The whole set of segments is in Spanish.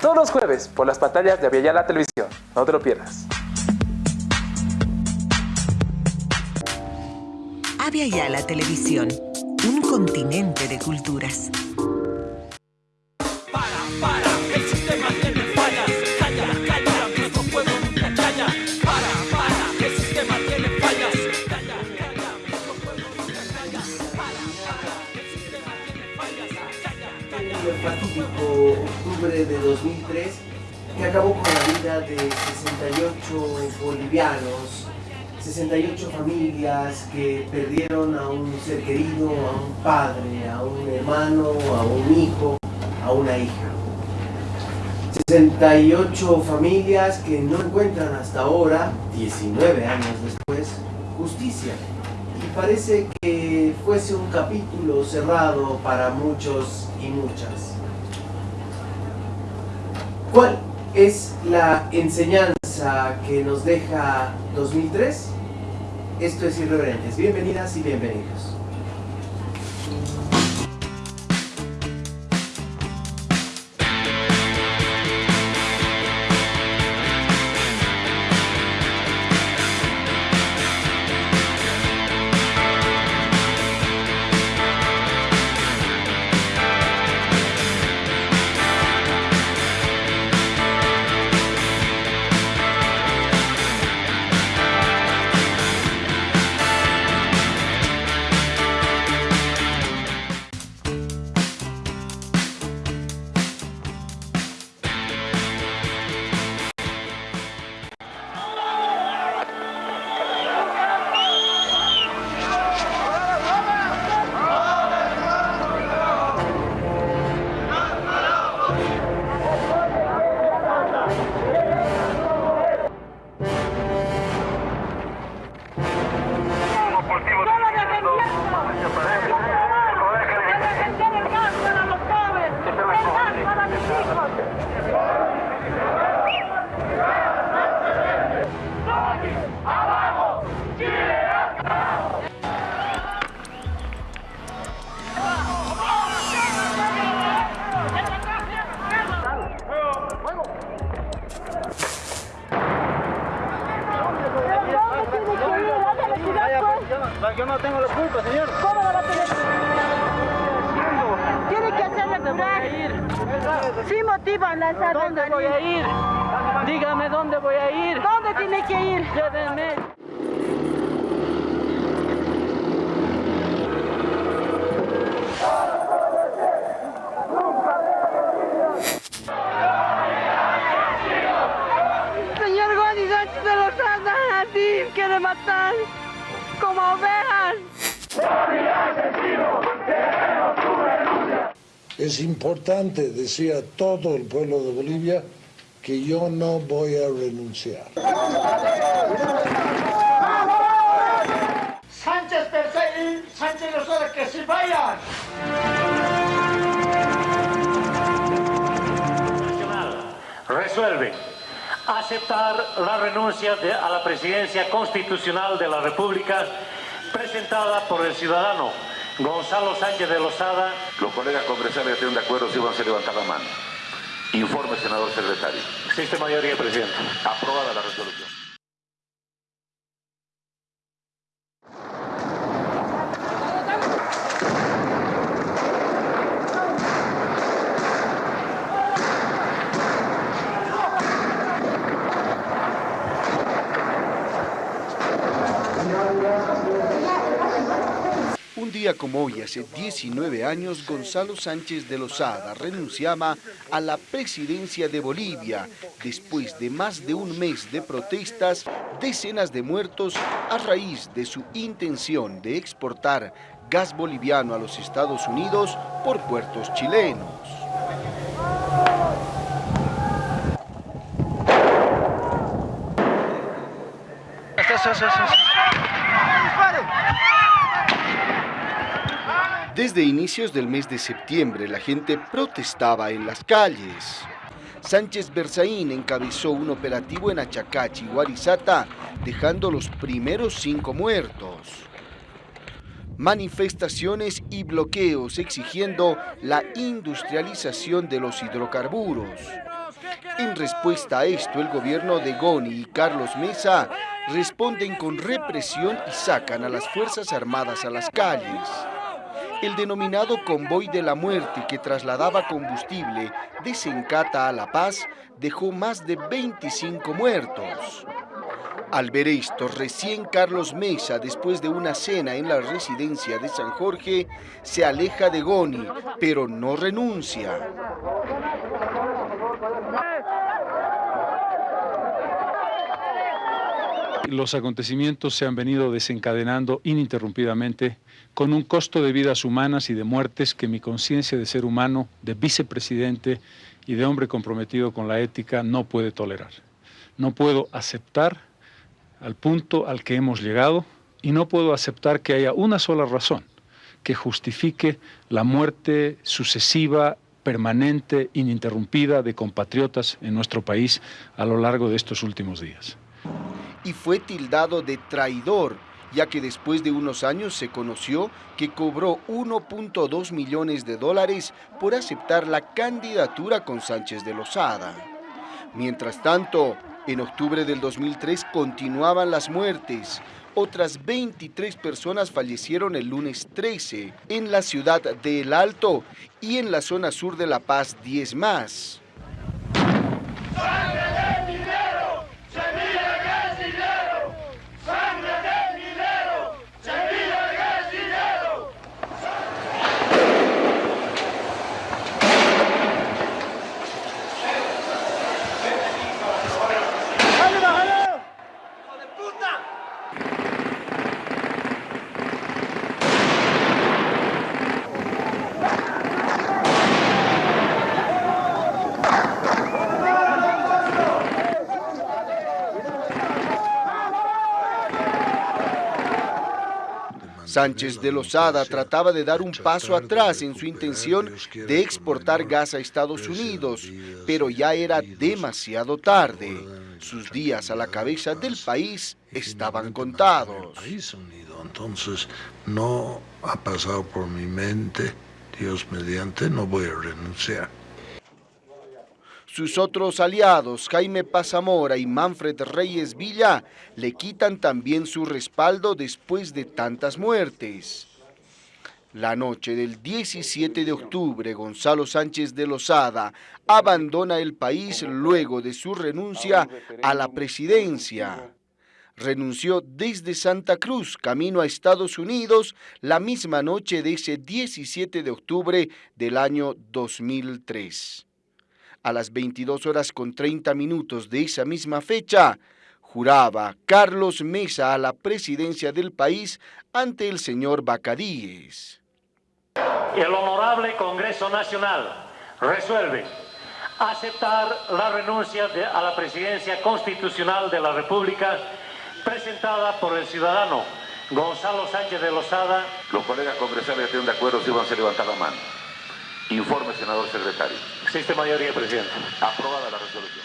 todos los jueves por las pantallas de Aviala Televisión. No te lo pierdas. Aviala Televisión, un continente de culturas. 2003 que acabó con la vida de 68 bolivianos, 68 familias que perdieron a un ser querido, a un padre, a un hermano, a un hijo, a una hija. 68 familias que no encuentran hasta ahora, 19 años después, justicia. Y parece que fuese un capítulo cerrado para muchos y muchas. ¿Cuál es la enseñanza que nos deja 2003? Esto es Irreverentes. Bienvenidas y bienvenidos. Importante decir a todo el pueblo de Bolivia que yo no voy a renunciar. Sánchez perseguir, Sánchez Lozada que se vayan. Resuelve aceptar la renuncia de- a la presidencia constitucional de la República presentada por el ciudadano Gonzalo Sánchez de Lozada. Los colegas congresales estén de acuerdo si van a levantar la mano. Informe, senador secretario. Existe mayoría, presidente. Aprobada la resolución. Un como hoy, hace 19 años, Gonzalo Sánchez de Lozada renunciaba a la presidencia de Bolivia después de más de un mes de protestas, decenas de muertos a raíz de su intención de exportar gas boliviano a los Estados Unidos por puertos chilenos. Desde inicios del mes de septiembre la gente protestaba en las calles. Sánchez Berzaín encabezó un operativo en Achacachi Guarizata, dejando los primeros cinco muertos. Manifestaciones y bloqueos exigiendo la industrialización de los hidrocarburos. En respuesta a esto, el gobierno de Goni y Carlos Mesa responden con represión y sacan a las Fuerzas Armadas a las calles. El denominado convoy de la muerte que trasladaba combustible de Sencata a La Paz dejó más de 25 muertos. Al ver esto, recién Carlos Mesa, después de una cena en la residencia de San Jorge, se aleja de Goni, pero no renuncia. Los acontecimientos se han venido desencadenando ininterrumpidamente con un costo de vidas humanas y de muertes que mi conciencia de ser humano, de vicepresidente y de hombre comprometido con la ética no puede tolerar. No puedo aceptar al punto al que hemos llegado y no puedo aceptar que haya una sola razón que justifique la muerte sucesiva, permanente, ininterrumpida de compatriotas en nuestro país a lo largo de estos últimos días y fue tildado de traidor, ya que después de unos años se conoció que cobró 1.2 millones de dólares por aceptar la candidatura con Sánchez de Lozada. Mientras tanto, en octubre del 2003 continuaban las muertes. Otras 23 personas fallecieron el lunes 13 en la ciudad de El Alto y en la zona sur de La Paz 10 más. Sánchez de Lozada trataba de dar un paso atrás en su intención de exportar gas a Estados Unidos, pero ya era demasiado tarde. Sus días a la cabeza del país estaban contados. Entonces no ha pasado por mi mente, Dios mediante, no voy a renunciar. Sus otros aliados, Jaime Pazamora y Manfred Reyes Villa, le quitan también su respaldo después de tantas muertes. La noche del 17 de octubre, Gonzalo Sánchez de Lozada abandona el país luego de su renuncia a la presidencia. Renunció desde Santa Cruz, camino a Estados Unidos, la misma noche de ese 17 de octubre del año 2003 a las 22 horas con 30 minutos de esa misma fecha, juraba Carlos Mesa a la presidencia del país ante el señor Bacadíes. El Honorable Congreso Nacional resuelve aceptar la renuncia a la presidencia constitucional de la República presentada por el ciudadano Gonzalo Sánchez de Lozada. Los colegas congresales estén de acuerdo si van a levantar la mano. Informe, senador secretario. Existe mayoría, presidente. Aprobada la resolución.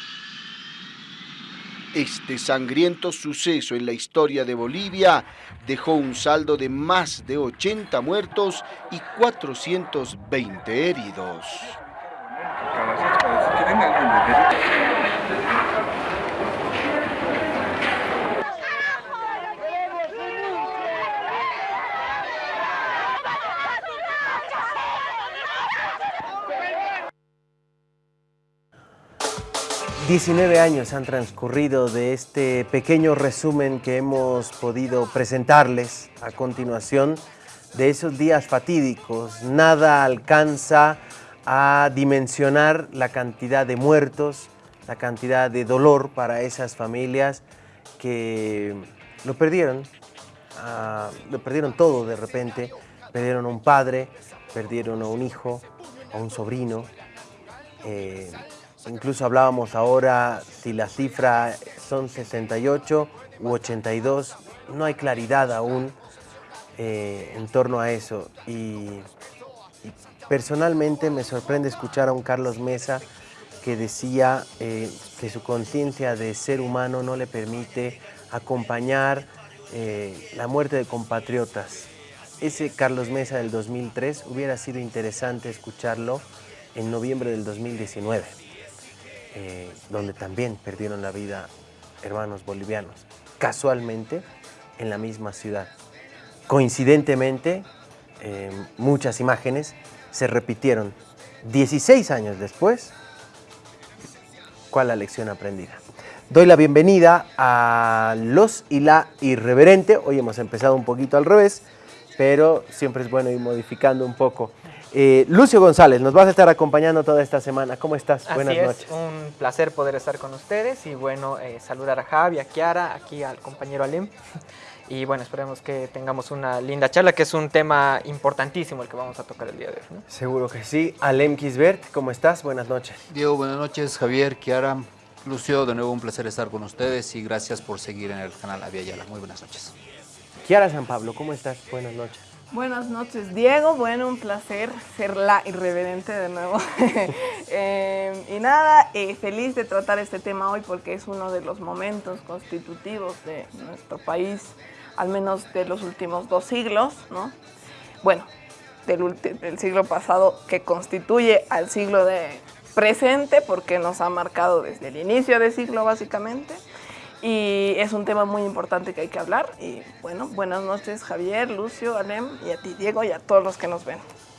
Este sangriento suceso en la historia de Bolivia dejó un saldo de más de 80 muertos y 420 heridos. 19 años han transcurrido de este pequeño resumen que hemos podido presentarles a continuación de esos días fatídicos. Nada alcanza a dimensionar la cantidad de muertos, la cantidad de dolor para esas familias que lo perdieron, ah, lo perdieron todo de repente, perdieron a un padre, perdieron a un hijo, a un sobrino, eh, Incluso hablábamos ahora si la cifra son 68 u 82, no hay claridad aún eh, en torno a eso. Y, personalmente me sorprende escuchar a un Carlos Mesa que decía eh, que su conciencia de ser humano no le permite acompañar eh, la muerte de compatriotas. Ese Carlos Mesa del 2003 hubiera sido interesante escucharlo en noviembre del 2019. Eh, donde también perdieron la vida hermanos bolivianos, casualmente en la misma ciudad. Coincidentemente, eh, muchas imágenes se repitieron 16 años después. ¿Cuál la lección aprendida? Doy la bienvenida a los y la irreverente. Hoy hemos empezado un poquito al revés, pero siempre es bueno ir modificando un poco. Eh, Lucio González, nos vas a estar acompañando toda esta semana. ¿Cómo estás? Así Buenas es, noches. un placer poder estar con ustedes y bueno, eh, saludar a Javi, a Kiara, aquí al compañero Alem. Y bueno, esperemos que tengamos una linda charla, que es un tema importantísimo el que vamos a tocar el día de hoy. ¿no? Seguro que sí. Alem Kisbert, ¿cómo estás? Buenas noches. Diego, buenas noches. Javier, Kiara, Lucio, de nuevo un placer estar con ustedes y gracias por seguir en el canal Avia Yala. Muy buenas noches. Kiara San Pablo, ¿cómo estás? Buenas noches. Buenas noches, Diego. Bueno, un placer ser la irreverente de nuevo. eh, y nada, eh, feliz de tratar este tema hoy porque es uno de los momentos constitutivos de nuestro país, al menos de los últimos dos siglos, ¿no? Bueno, del, del siglo pasado que constituye al siglo de presente porque nos ha marcado desde el inicio del siglo básicamente y es un tema muy importante que hay que hablar. Y bueno, buenas noches Javier, Lucio, Alem y a ti Diego y a todos los que nos ven.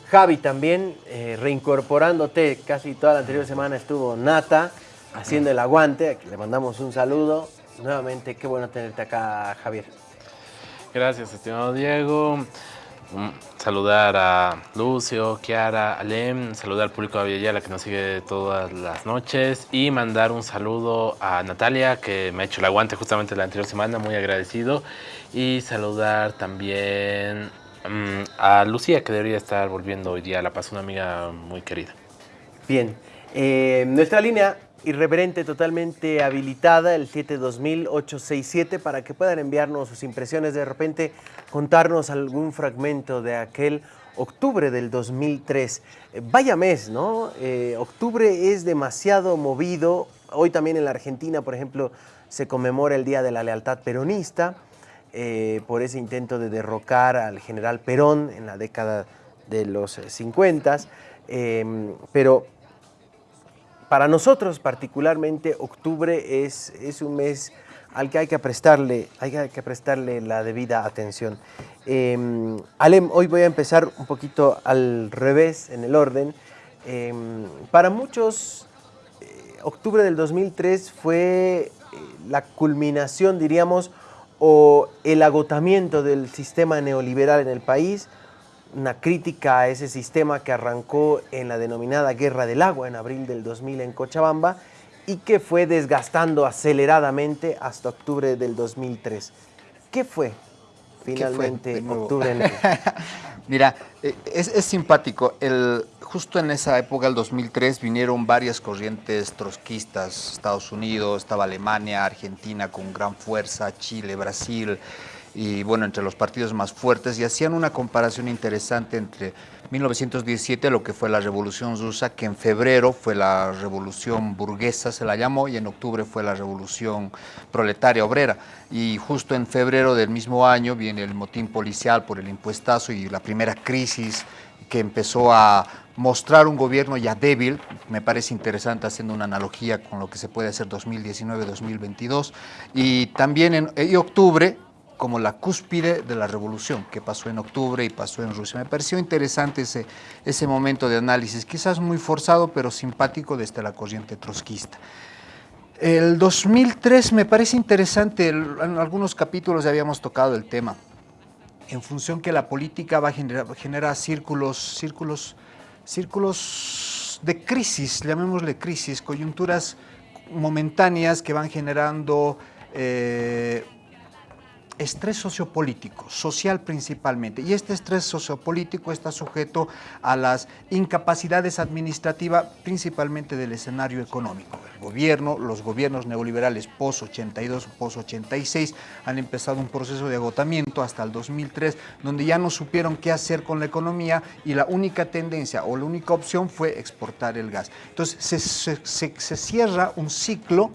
Javi también, eh, reincorporándote, casi toda la anterior semana estuvo Nata haciendo el aguante, a quien le mandamos un saludo. Nuevamente, qué bueno tenerte acá, Javier. Gracias, estimado Diego. Saludar a Lucio, Kiara, Alem, saludar al público de Villayala que nos sigue todas las noches y mandar un saludo a Natalia que me ha hecho el aguante justamente la anterior semana, muy agradecido y saludar también um, a Lucía que debería estar volviendo hoy día a La Paz, una amiga muy querida. Bien, eh, nuestra línea irreverente totalmente habilitada, el 720-867, para que puedan enviarnos sus impresiones, de repente contarnos algún fragmento de aquel octubre del 2003. Eh, vaya mes, ¿no? Eh, octubre es demasiado movido. Hoy también en la Argentina, por ejemplo, se conmemora el Día de la Lealtad Peronista eh, por ese intento de derrocar al general Perón en la década de los 50. pero para nosotros particularmente octubre es, es, un mes al que hay que prestarle, hay que prestarle la debida atención. Eh, Alem, hoy voy a empezar un poquito al revés en el orden. Eh, para muchos, eh, octubre del 2003 fue la culminación, diríamos, o el agotamiento del sistema neoliberal en el país, una crítica a ese sistema que arrancó en la denominada Guerra del Agua en abril del 2000 en Cochabamba y que fue desgastando aceleradamente hasta octubre del 2003. ¿Qué fue finalmente ¿Qué fue? octubre? En el... Mira, es, es simpático. El, justo en esa época, el 2003, vinieron varias corrientes trotskistas. Estados Unidos, estaba Alemania, Argentina con gran fuerza, Chile, Brasil y bueno, entre los partidos más fuertes y hacían una comparación interesante entre 1917, lo que fue la Revolución Rusa, que en febrero fue la Revolución Burguesa, se la llamó, y en octubre fue la Revolución Proletaria Obrera. Y justo en febrero del mismo año viene el motín policial por el impuestazo y la primera crisis que empezó a mostrar un gobierno ya débil, me parece interesante haciendo una analogía con lo que se puede hacer 2019-2022, y también en octubre como la cúspide de la revolución que pasó en octubre y pasó en Rusia. Me pareció interesante ese, ese momento de análisis, quizás muy forzado, pero simpático desde la corriente trotskista. El 2003 me parece interesante, en algunos capítulos ya habíamos tocado el tema, en función que la política va a generar, genera círculos, círculos, círculos de crisis, llamémosle crisis, coyunturas momentáneas que van generando eh, estrés sociopolítico, social principalmente, y este estrés sociopolítico está sujeto a las incapacidades administrativas, principalmente del escenario económico. El gobierno, los gobiernos neoliberales post-82, post-86 han empezado un proceso de agotamiento hasta el 2003, donde ya no supieron qué hacer con la economía y la única tendencia o la única opción fue exportar el gas. Entonces se, se, cierra un ciclo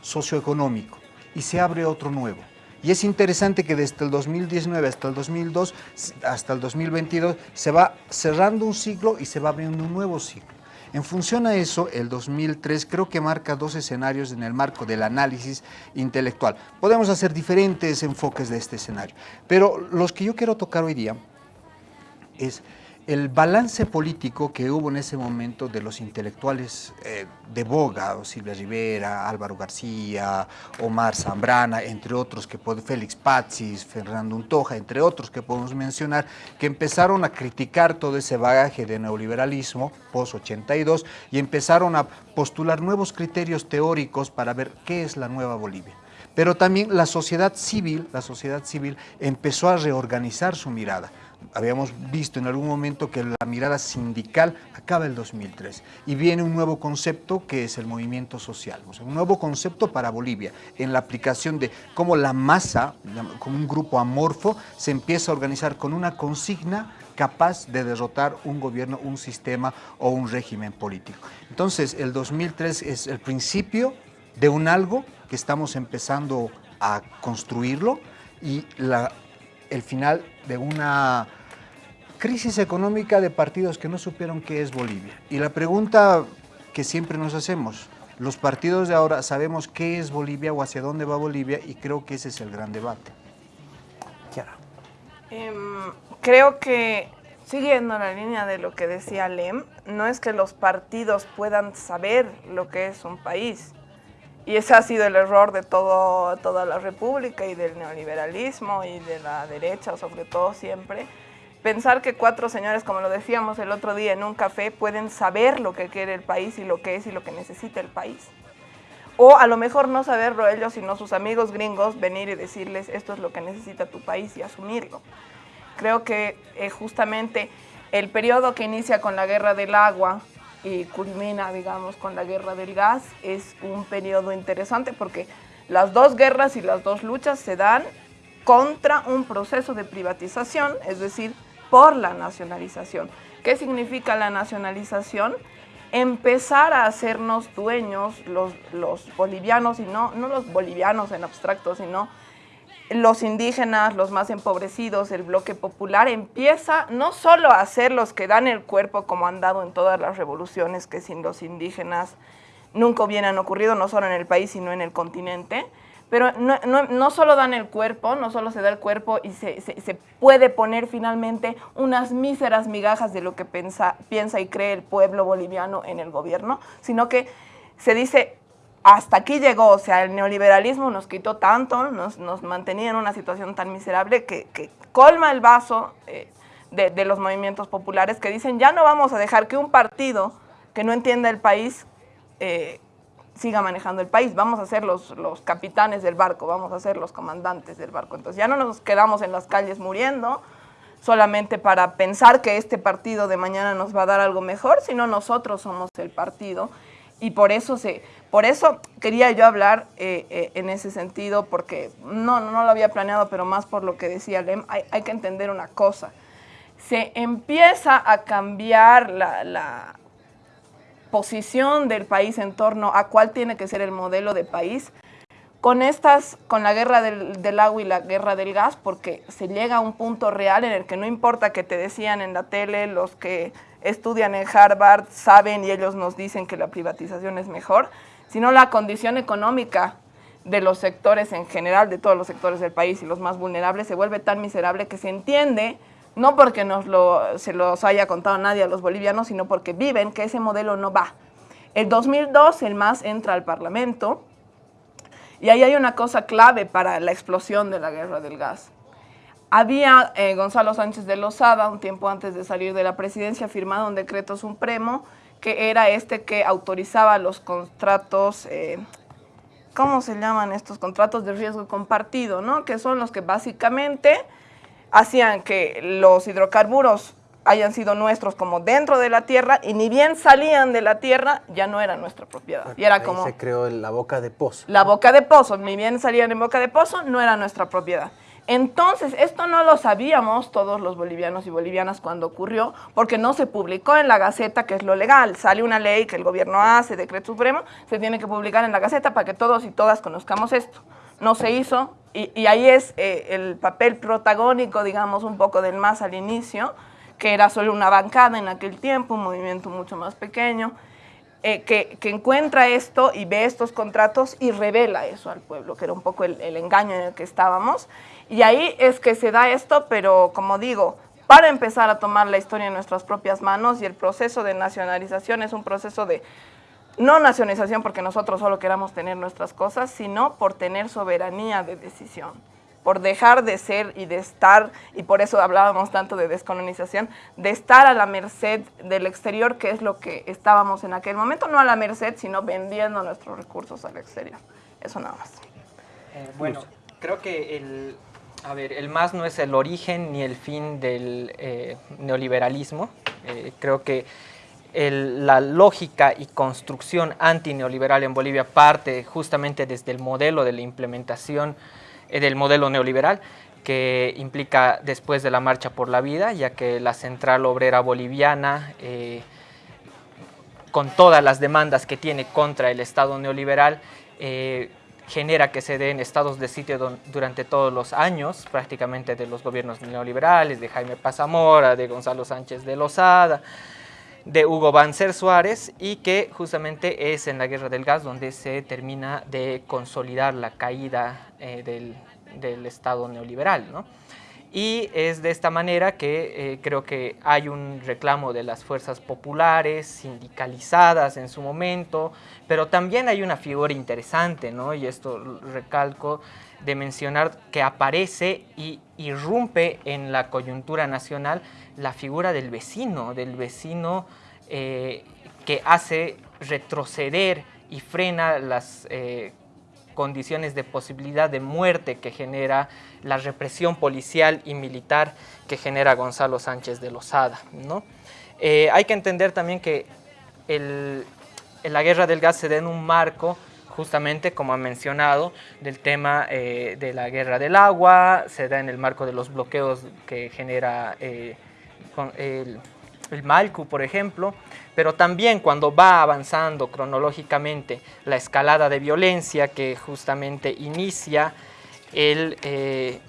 socioeconómico y se abre otro nuevo. Y es interesante que desde el 2019 hasta el 2002, hasta el 2022, se va cerrando un ciclo y se va abriendo un nuevo ciclo. En función a eso, el 2003 creo que marca dos escenarios en el marco del análisis intelectual. Podemos hacer diferentes enfoques de este escenario, pero los que yo quiero tocar hoy día es el balance político que hubo en ese momento de los intelectuales eh, de boga, Silvia Rivera, Álvaro García, Omar Zambrana, entre otros, que Félix Pazis, Fernando Untoja, entre otros que podemos mencionar, que empezaron a criticar todo ese bagaje de neoliberalismo post-82 y empezaron a postular nuevos criterios teóricos para ver qué es la nueva Bolivia. Pero también la sociedad civil, la sociedad civil empezó a reorganizar su mirada habíamos visto en algún momento que la mirada sindical acaba el 2003 y viene un nuevo concepto que es el movimiento social, un nuevo concepto para Bolivia en la aplicación de cómo la masa, como un grupo amorfo, se empieza a organizar con una consigna capaz de derrotar un gobierno, un sistema o un régimen político. Entonces, el 2003 es el principio de un algo que estamos empezando a construirlo y la el final de una crisis económica de partidos que no supieron qué es Bolivia. Y la pregunta que siempre nos hacemos, los partidos de ahora sabemos qué es Bolivia o hacia dónde va Bolivia y creo que ese es el gran debate. Em, creo que, siguiendo la línea de lo que decía Lem, no es que los partidos puedan saber lo que es un país, y ese ha sido el error de todo, toda la república y del neoliberalismo y de la derecha, sobre todo siempre. Pensar que cuatro señores, como lo decíamos el otro día en un café, pueden saber lo que quiere el país y lo que es y lo que necesita el país. O a lo mejor no saberlo ellos, sino sus amigos gringos, venir y decirles esto es lo que necesita tu país y asumirlo. Creo que eh, justamente el periodo que inicia con la guerra del agua, y culmina, digamos, con la guerra del gas, es un periodo interesante porque las dos guerras y las dos luchas se dan contra un proceso de privatización, es decir, por la nacionalización. ¿Qué significa la nacionalización? Empezar a hacernos dueños los, los bolivianos, y no, no los bolivianos en abstracto, sino los indígenas, los más empobrecidos, el bloque popular, empieza no solo a ser los que dan el cuerpo como han dado en todas las revoluciones que sin los indígenas nunca hubieran ocurrido, no solo en el país, sino en el continente, pero no, solo dan el cuerpo, no solo se da el cuerpo y se, puede poner finalmente unas míseras migajas de lo que piensa y cree el pueblo boliviano en el gobierno, sino que se dice, hasta aquí llegó, o sea, el neoliberalismo nos quitó tanto, nos, mantenía en una situación tan miserable que, colma el vaso eh, de, los movimientos populares que dicen ya no vamos a dejar que un partido que no entienda el país eh, siga manejando el país, vamos a ser los, los capitanes del barco, vamos a ser los comandantes del barco. Entonces ya no nos quedamos en las calles muriendo, solamente para pensar que este partido de mañana nos va a dar algo mejor, sino nosotros somos el partido y por eso se por eso quería yo hablar eh, eh, en ese sentido, porque no, no lo había planeado, pero más por lo que decía Lem, hay, que entender una cosa. Se empieza a cambiar la, posición del país en torno a cuál tiene que ser el modelo de país con estas, con la guerra del, del, agua y la guerra del gas, porque se llega a un punto real en el que no importa que te decían en la tele los que estudian en Harvard saben y ellos nos dicen que la privatización es mejor, sino la condición económica de los sectores en general, de todos los sectores del país y los más vulnerables, se vuelve tan miserable que se entiende, no porque nos lo, se los haya contado nadie a los bolivianos, sino porque viven que ese modelo no va. El 2002 el MAS entra al Parlamento y ahí hay una cosa clave para la explosión de la guerra del gas. Había eh, Gonzalo Sánchez de Lozada, un tiempo antes de salir de la presidencia, firmado un decreto supremo que era este que autorizaba los contratos, eh, ¿cómo se llaman estos contratos de riesgo compartido? ¿no? Que son los que básicamente hacían que los hidrocarburos hayan sido nuestros como dentro de la tierra y ni bien salían de la tierra, ya no era nuestra propiedad. Y era como... se creó la boca de pozo. La boca de pozo, ni bien salían en boca de pozo, no era nuestra propiedad. Entonces, esto no lo sabíamos todos los bolivianos y bolivianas cuando ocurrió, porque no se publicó en la Gaceta, que es lo legal. Sale una ley que el gobierno hace, decreto supremo, se tiene que publicar en la Gaceta para que todos y todas conozcamos esto. No se hizo, y, ahí es eh, el papel protagónico, digamos, un poco del MAS al inicio, que era solo una bancada en aquel tiempo, un movimiento mucho más pequeño, eh, que, encuentra esto y ve estos contratos y revela eso al pueblo, que era un poco el engaño en el que estábamos. Y ahí es que se da esto, pero como digo, para empezar a tomar la historia en nuestras propias manos y el proceso de nacionalización es un proceso de no nacionalización porque nosotros solo queramos tener nuestras cosas, sino por tener soberanía de decisión, por dejar de ser y de estar, y por eso hablábamos tanto de descolonización, de estar a la merced del exterior, que es lo que estábamos en aquel momento, no a la merced, sino vendiendo nuestros recursos al exterior. Eso nada más. Eh, bueno, creo que el, a ver, el MAS no es el origen ni el fin del eh, neoliberalismo. Eh, creo que la lógica y construcción antineoliberal en Bolivia parte justamente desde el modelo de la implementación eh, del modelo neoliberal que implica después de la Marcha por la Vida, ya que la Central Obrera Boliviana, con todas las demandas que tiene contra el Estado neoliberal, genera que se den estados de sitio durante todos los años, prácticamente de los gobiernos neoliberales, de Jaime Pazamora, de Gonzalo Sánchez de Lozada, de Hugo Banzer Suárez y que justamente es en la guerra del gas donde se termina de consolidar la caída eh, del, del, Estado neoliberal. ¿no? Y es de esta manera que eh, creo que hay un reclamo de las fuerzas populares, sindicalizadas en su momento, pero también hay una figura interesante, ¿no? y esto recalco, de mencionar que aparece y irrumpe en la coyuntura nacional la figura del vecino, del vecino eh, que hace retroceder y frena las eh, condiciones de posibilidad de muerte que genera la represión policial y militar que genera Gonzalo Sánchez de Lozada. ¿no? Eh, hay que entender también que el, la guerra del gas se da en un marco justamente como ha mencionado, del tema eh, de la guerra del agua, se da en el marco de los bloqueos que genera eh, el, el Malcu, por ejemplo, pero también cuando va avanzando cronológicamente la escalada de violencia que justamente inicia el, eh,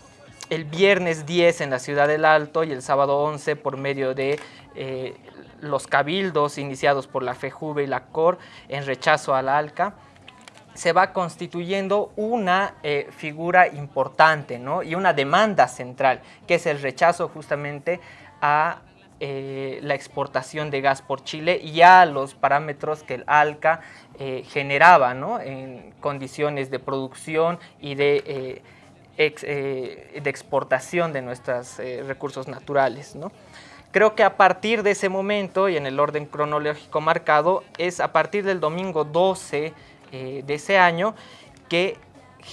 el viernes 10 en la Ciudad del Alto y el sábado 11 por medio de eh, los cabildos iniciados por la FEJUVE y la COR en rechazo al ALCA, se va constituyendo una eh, figura importante ¿no? y una demanda central, que es el rechazo justamente a eh, la exportación de gas por Chile y a los parámetros que el ALCA eh, generaba en condiciones de producción y de, eh, de exportación de nuestros recursos naturales. ¿no? Creo que a partir de ese momento y en el orden cronológico marcado es a partir del domingo 12 eh, de ese año que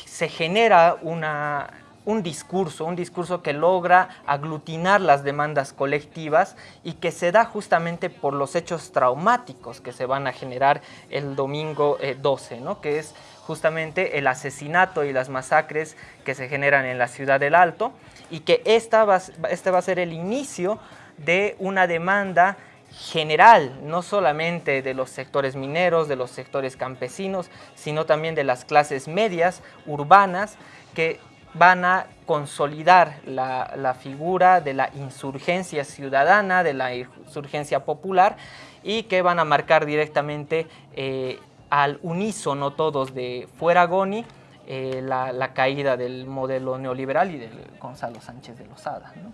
se genera una, un discurso, un discurso que logra aglutinar las demandas colectivas y que se da justamente por los hechos traumáticos que se van a generar el domingo eh, 12, ¿no? que es justamente el asesinato y las masacres que se generan en la ciudad del Alto y que esta este va a ser el inicio de una demanda general, no solamente de los sectores mineros, de los sectores campesinos, sino también de las clases medias, urbanas, que van a consolidar la, la, figura de la insurgencia ciudadana, de la insurgencia popular y que van a marcar directamente eh, al unísono todos de fuera Goni eh, la, la, caída del modelo neoliberal y de Gonzalo Sánchez de Lozada. ¿no?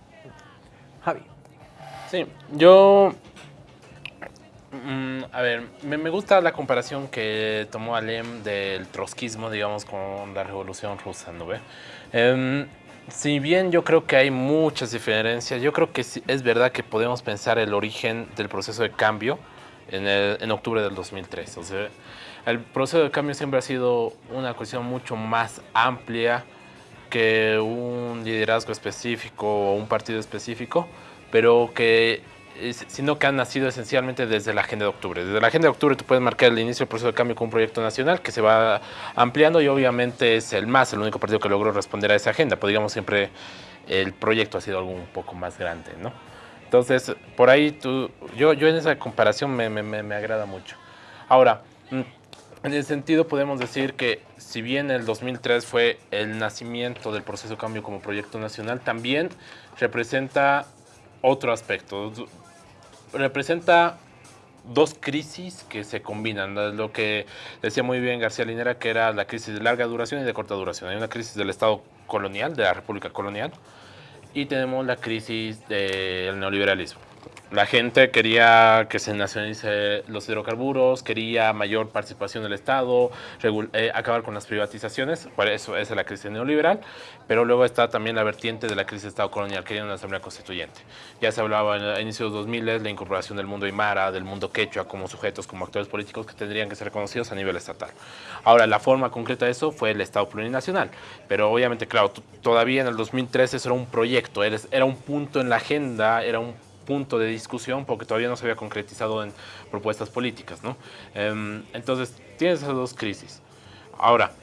Javi. Sí, yo Mm, a ver, me, me, gusta la comparación que tomó Alem del trotskismo, digamos, con la revolución rusa, ¿no ve? Eh, si bien yo creo que hay muchas diferencias, yo creo que es verdad que podemos pensar el origen del proceso de cambio en, el, en octubre del 2003. O sea, el proceso de cambio siempre ha sido una cuestión mucho más amplia que un liderazgo específico o un partido específico, pero que sino que han nacido esencialmente desde la Agenda de Octubre. Desde la Agenda de Octubre tú puedes marcar el inicio del proceso de cambio con un proyecto nacional que se va ampliando y obviamente es el MAS, el único partido que logró responder a esa agenda, pero digamos siempre el proyecto ha sido algo un poco más grande, ¿no? Entonces, por ahí tú, yo, yo en esa comparación me, me, me agrada mucho. Ahora, mm, en ese sentido podemos decir que si bien el 2003 fue el nacimiento del proceso de cambio como proyecto nacional, también representa otro aspecto. Representa dos crisis que se combinan. Lo que decía muy bien García Linera, que era la crisis de larga duración y de corta duración. Hay una crisis del Estado colonial, de la República colonial, y tenemos la crisis del neoliberalismo. La gente quería que se nacionalice los hidrocarburos, quería mayor participación del Estado, eh, acabar con las privatizaciones, por eso es la crisis neoliberal, pero luego está también la vertiente de la crisis de Estado colonial, quería una asamblea constituyente. Ya se hablaba a inicios de los 2000 la incorporación del mundo aymara, del mundo quechua como sujetos, como actores políticos que tendrían que ser reconocidos a nivel estatal. Ahora, la forma concreta de eso fue el Estado plurinacional, pero obviamente, claro, todavía en el 2013 eso era un proyecto, era un punto en la agenda, era un punto de discusión porque todavía no se había concretizado en propuestas políticas. ¿no? Em, entonces, tienes esas dos crisis. Ahora,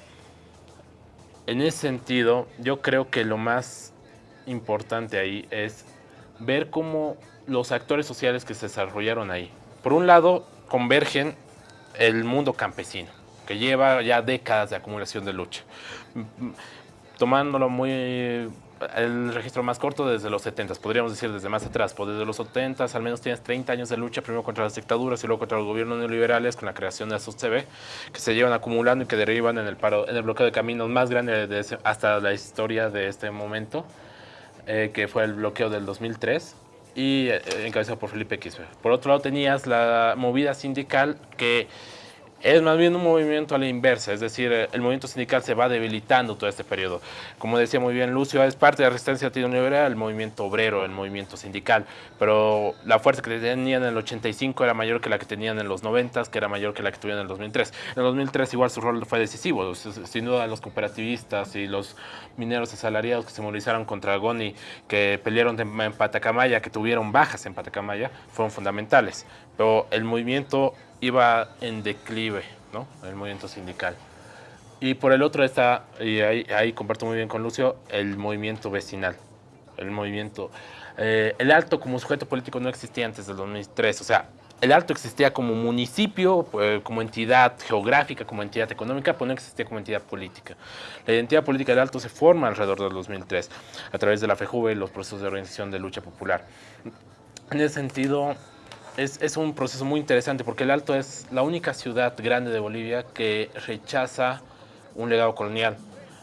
en ese sentido, yo creo que lo más importante ahí es ver cómo los actores sociales que se desarrollaron ahí, por un lado, convergen el mundo campesino, que lleva ya décadas de acumulación de lucha. Tomándolo muy el registro más corto desde los 70, podríamos decir desde más atrás, pues desde los 70 al menos tienes 30 años de lucha, primero contra las dictaduras y luego contra los gobiernos neoliberales con la creación de la SOCB, que se llevan acumulando y que derivan en el, paro, en el bloqueo de caminos más grande de hasta la historia de este momento, eh, que fue el bloqueo del 2003 y eh, encabezado por Felipe Quispe. Por otro lado tenías la movida sindical que es más bien un movimiento a la inversa, es decir, el movimiento sindical se va debilitando todo este periodo. Como decía muy bien Lucio, es parte de la resistencia latinoamericana el movimiento obrero, el movimiento sindical, pero la fuerza que tenían en el 85 era mayor que la que tenían en los 90, que era mayor que la que tuvieron en el 2003. En el 2003 igual su rol fue decisivo, sin duda los cooperativistas y los mineros asalariados que se movilizaron contra Goni, que pelearon en Patacamaya, que tuvieron bajas en Patacamaya, fueron fundamentales. Pero el movimiento iba en declive, ¿no? El movimiento sindical. Y por el otro está, y ahí, comparto muy bien con Lucio, el movimiento vecinal. El movimiento... Eh, el Alto como sujeto político no existía antes del 2003, o sea, el Alto existía como municipio, eh, como entidad geográfica, como entidad económica, pero no existía como entidad política. La identidad política del Alto se forma alrededor del 2003, a través de la FEJUVE y los procesos de organización de lucha popular. En ese sentido, es, un proceso muy interesante porque el Alto es la única ciudad grande de Bolivia que rechaza un legado colonial.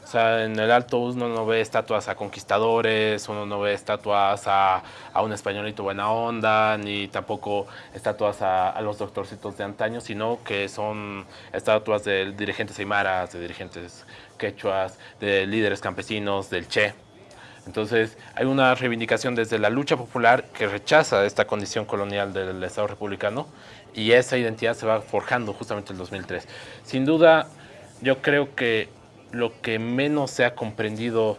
O sea, en el Alto uno no ve estatuas a conquistadores, uno no ve estatuas a, un españolito buena onda, ni tampoco estatuas a, los doctorcitos de antaño, sino que son estatuas de dirigentes aymaras, de dirigentes quechuas, de líderes campesinos, del Che. Entonces, hay una reivindicación desde la lucha popular que rechaza esta condición colonial del Estado republicano y esa identidad se va forjando justamente en el 2003. Sin duda, yo creo que lo que menos se ha comprendido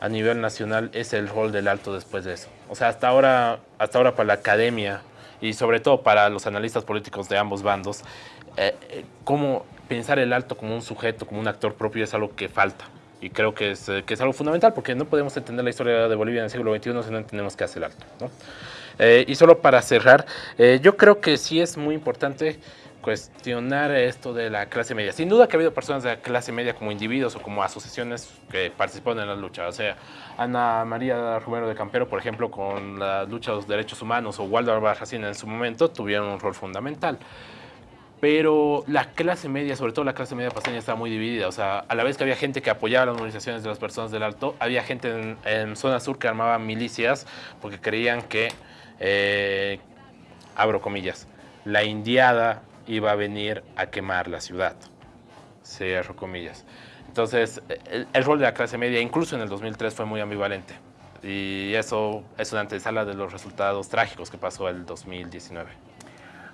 a nivel nacional es el rol del alto después de eso. O sea, hasta ahora, hasta ahora para la academia y sobre todo para los analistas políticos de ambos bandos, eh, eh, cómo pensar el alto como un sujeto, como un actor propio es algo que falta y creo que es, que es algo fundamental porque no podemos entender la historia de Bolivia en el siglo XXI si no entendemos qué hace el alto. ¿no? Eh, y solo para cerrar, eh, yo creo que sí es muy importante cuestionar esto de la clase media. Sin duda que ha habido personas de la clase media como individuos o como asociaciones que participaron en la lucha. O sea, Ana María Romero de Campero, por ejemplo, con la lucha de los derechos humanos o Waldo Albarracín en su momento, tuvieron un rol fundamental pero la clase media, sobre todo la clase media paseña, estaba muy dividida. O sea, a la vez que había gente que apoyaba las movilizaciones de las personas del Alto, había gente en, zona sur que armaba milicias porque creían que, eh, abro comillas, la indiada iba a venir a quemar la ciudad. Cierro comillas. Entonces, el, el rol de la clase media, incluso en el 2003, fue muy ambivalente. Y eso es una antesala de los resultados trágicos que pasó el 2019.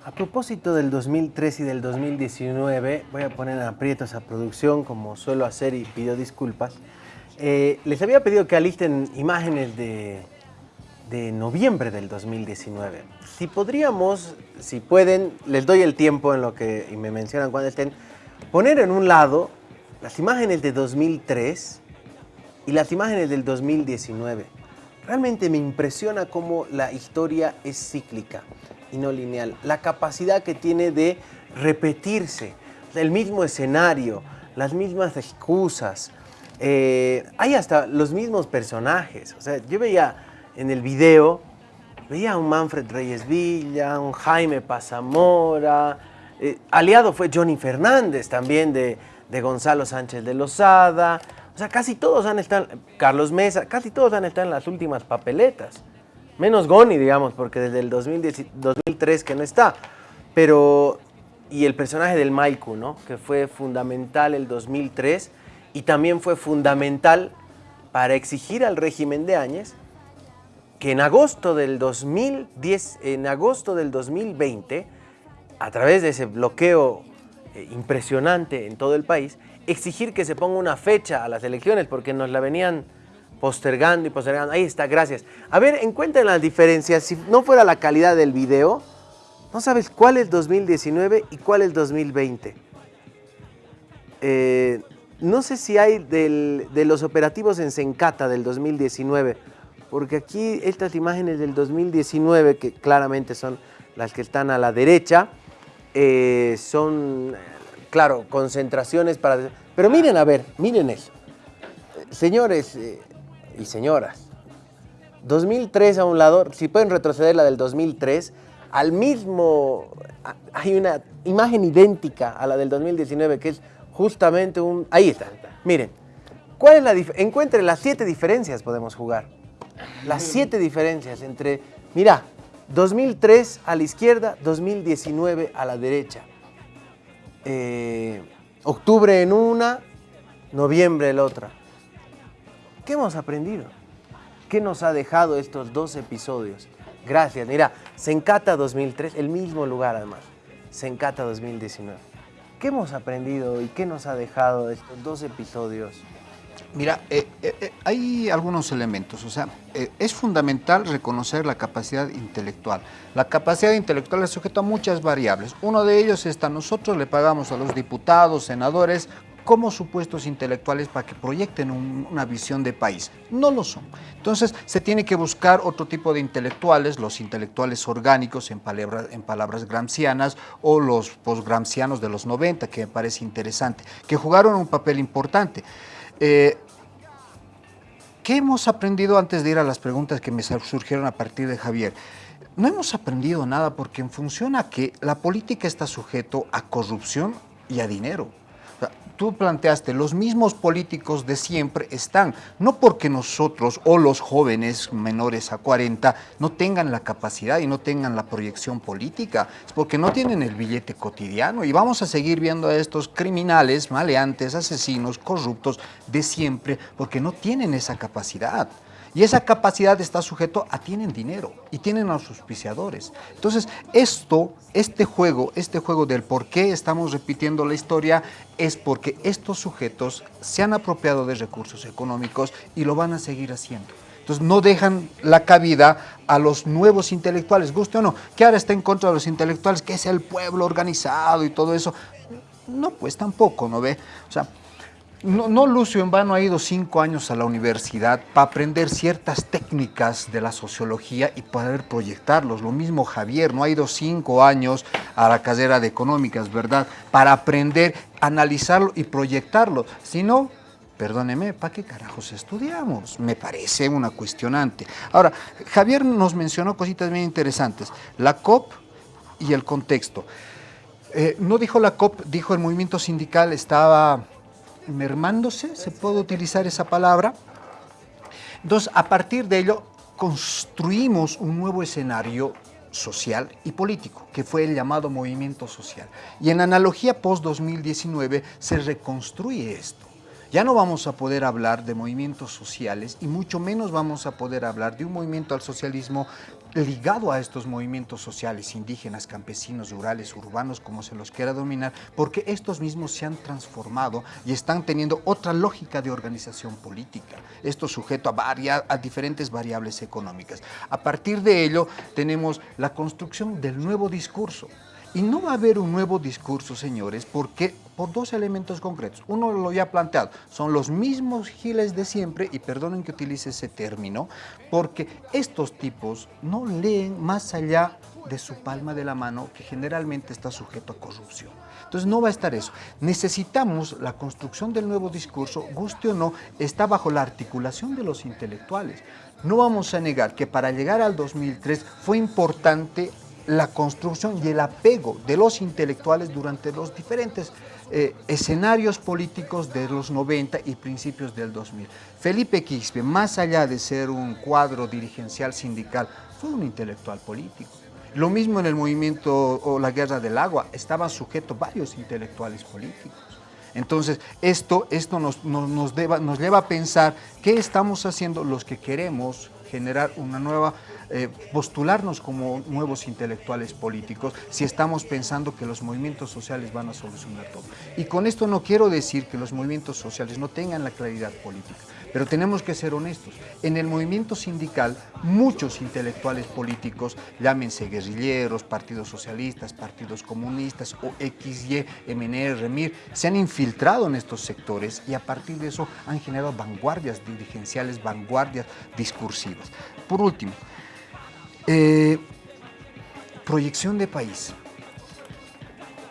A propósito del 2003 y del 2019, voy a poner en aprieto esa producción como suelo hacer y pido disculpas. Eh, les había pedido que alisten imágenes de, de noviembre del 2019. Si podríamos, si pueden, les doy el tiempo en lo que y me mencionan cuando estén, poner en un lado las imágenes de 2003 y las imágenes del 2019. Realmente me impresiona cómo la historia es cíclica y no lineal. La capacidad que tiene de repetirse, el mismo escenario, las mismas excusas. Eh, hay hasta los mismos personajes. O sea, yo veía en el video veía a un Manfred Reyes Villa, un Jaime Pazamora, eh, aliado fue Johnny Fernández también de, de Gonzalo Sánchez de Lozada, o sea, casi todos han estado, Carlos Mesa, casi todos han estado en las últimas papeletas. Menos Goni, digamos, porque desde el 2010, 2003 que no está. Pero, y el personaje del Maiku, ¿no? Que fue fundamental el 2003 y también fue fundamental para exigir al régimen de Áñez que en agosto del 2010, en agosto del 2020, a través de ese bloqueo eh, impresionante en todo el país, exigir que se ponga una fecha a las elecciones porque nos la venían postergando y postergando. Ahí está, gracias. A ver, encuentren las diferencias. Si no fuera la calidad del video, no sabes cuál es 2019 y cuál es 2020. Eh, no sé si hay de los operativos en Sencata del 2019, porque aquí estas imágenes del 2019, que claramente son las que están a la derecha, eh, son, claro, concentraciones para... Pero miren, a ver, miren eso. Señores eh, y señoras, 2003 a un lado, si pueden retroceder la del 2003, al mismo, hay una imagen idéntica a la del 2019, que es justamente un... Ahí está, miren. ¿Cuál es la Encuentre las siete diferencias podemos jugar. Las siete diferencias entre, mira, 2003 a la izquierda, 2019 a la derecha. Eh, octubre en una, noviembre en la otra. ¿Qué hemos aprendido? ¿Qué nos ha dejado estos dos episodios? Gracias. Mira, Sencata 2003, el mismo lugar además. Sencata 2019. ¿Qué hemos aprendido y qué nos ha dejado estos dos episodios? Mira, eh, eh, eh, hay algunos elementos, o sea, es fundamental reconocer la capacidad intelectual. La capacidad intelectual es sujeto a muchas variables. Uno de ellos está, nosotros le pagamos a los diputados, senadores, como supuestos intelectuales para que proyecten una visión de país. No lo son. Entonces se tiene que buscar otro tipo de intelectuales, los intelectuales orgánicos en, palabras, en palabras gramscianas o los postgramscianos de los 90, que me parece interesante, que jugaron un papel importante. Eh, ¿Qué hemos aprendido antes de ir a las preguntas que me surgieron a partir de Javier? No hemos aprendido nada porque en función a que la política está sujeto a corrupción y a dinero tú planteaste, los mismos políticos de siempre están, no porque nosotros o los jóvenes menores a 40 no tengan la capacidad y no tengan la proyección política, es porque no tienen el billete cotidiano y vamos a seguir viendo a estos criminales, maleantes, asesinos, corruptos de siempre porque no tienen esa capacidad. Y esa capacidad está sujeto a tienen dinero y tienen a sus auspiciadores. Entonces, esto, este juego, este juego del por qué estamos repitiendo la historia es porque estos sujetos se han apropiado de recursos económicos y lo van a seguir haciendo. Entonces no dejan la cabida a los nuevos intelectuales, guste o no, que ahora está en contra de los intelectuales, que es el pueblo organizado y todo eso. No, pues tampoco, ¿no ve? O sea, no, Lucio en vano ha ido cinco años a la universidad para aprender ciertas técnicas de la sociología y poder proyectarlos. Lo mismo Javier, no ha ido cinco años a la carrera de económicas, ¿verdad? Para aprender, analizarlo y proyectarlo. Si no, perdóneme, ¿para qué carajos estudiamos? Me parece una cuestionante. Ahora, Javier nos mencionó cositas bien interesantes. La COP y el contexto. Eh, no dijo la COP, dijo el movimiento sindical estaba mermándose, se puede utilizar esa palabra. Entonces, a partir de ello, construimos un nuevo escenario social y político, que fue el llamado movimiento social. Y en analogía post-2019 se reconstruye esto. Ya no vamos a poder hablar de movimientos sociales y mucho menos vamos a poder hablar de un movimiento al socialismo ligado a estos movimientos sociales, indígenas, campesinos, rurales, urbanos, como se los quiera dominar, porque estos mismos se han transformado y están teniendo otra lógica de organización política. Esto sujeto a, a diferentes variables económicas. A partir de ello tenemos la construcción del nuevo discurso. Y no va a haber un nuevo discurso, señores, porque por dos elementos concretos. Uno lo ya planteado, son los mismos giles de siempre, y perdonen que utilice ese término, porque estos tipos no leen más allá de su palma de la mano, que generalmente está sujeto a corrupción. Entonces no va a estar eso. Necesitamos la construcción del nuevo discurso, guste o no, está bajo la articulación de los intelectuales. No vamos a negar que para llegar al 2003 fue importante la construcción y el apego de los intelectuales durante los diferentes eh, escenarios políticos de los 90 y principios del 2000. Felipe Quispe, más allá de ser un cuadro dirigencial sindical, fue un intelectual político. Lo mismo en el movimiento o la guerra del agua, estaban sujetos varios intelectuales políticos. Entonces, esto, esto nos, nos, nos, nos lleva a pensar qué estamos haciendo los que queremos generar una nueva, eh, postularnos como nuevos intelectuales políticos si estamos pensando que los movimientos sociales van a solucionar todo. Y con esto no quiero decir que los movimientos sociales no tengan la claridad política, pero tenemos que ser honestos. En el movimiento sindical, muchos intelectuales políticos, llámense guerrilleros, partidos socialistas, partidos comunistas o XY, MNR, REMIR, se han infiltrado en estos sectores y a partir de eso han generado vanguardias dirigenciales, vanguardias discursivas. Por último, eh, proyección de país.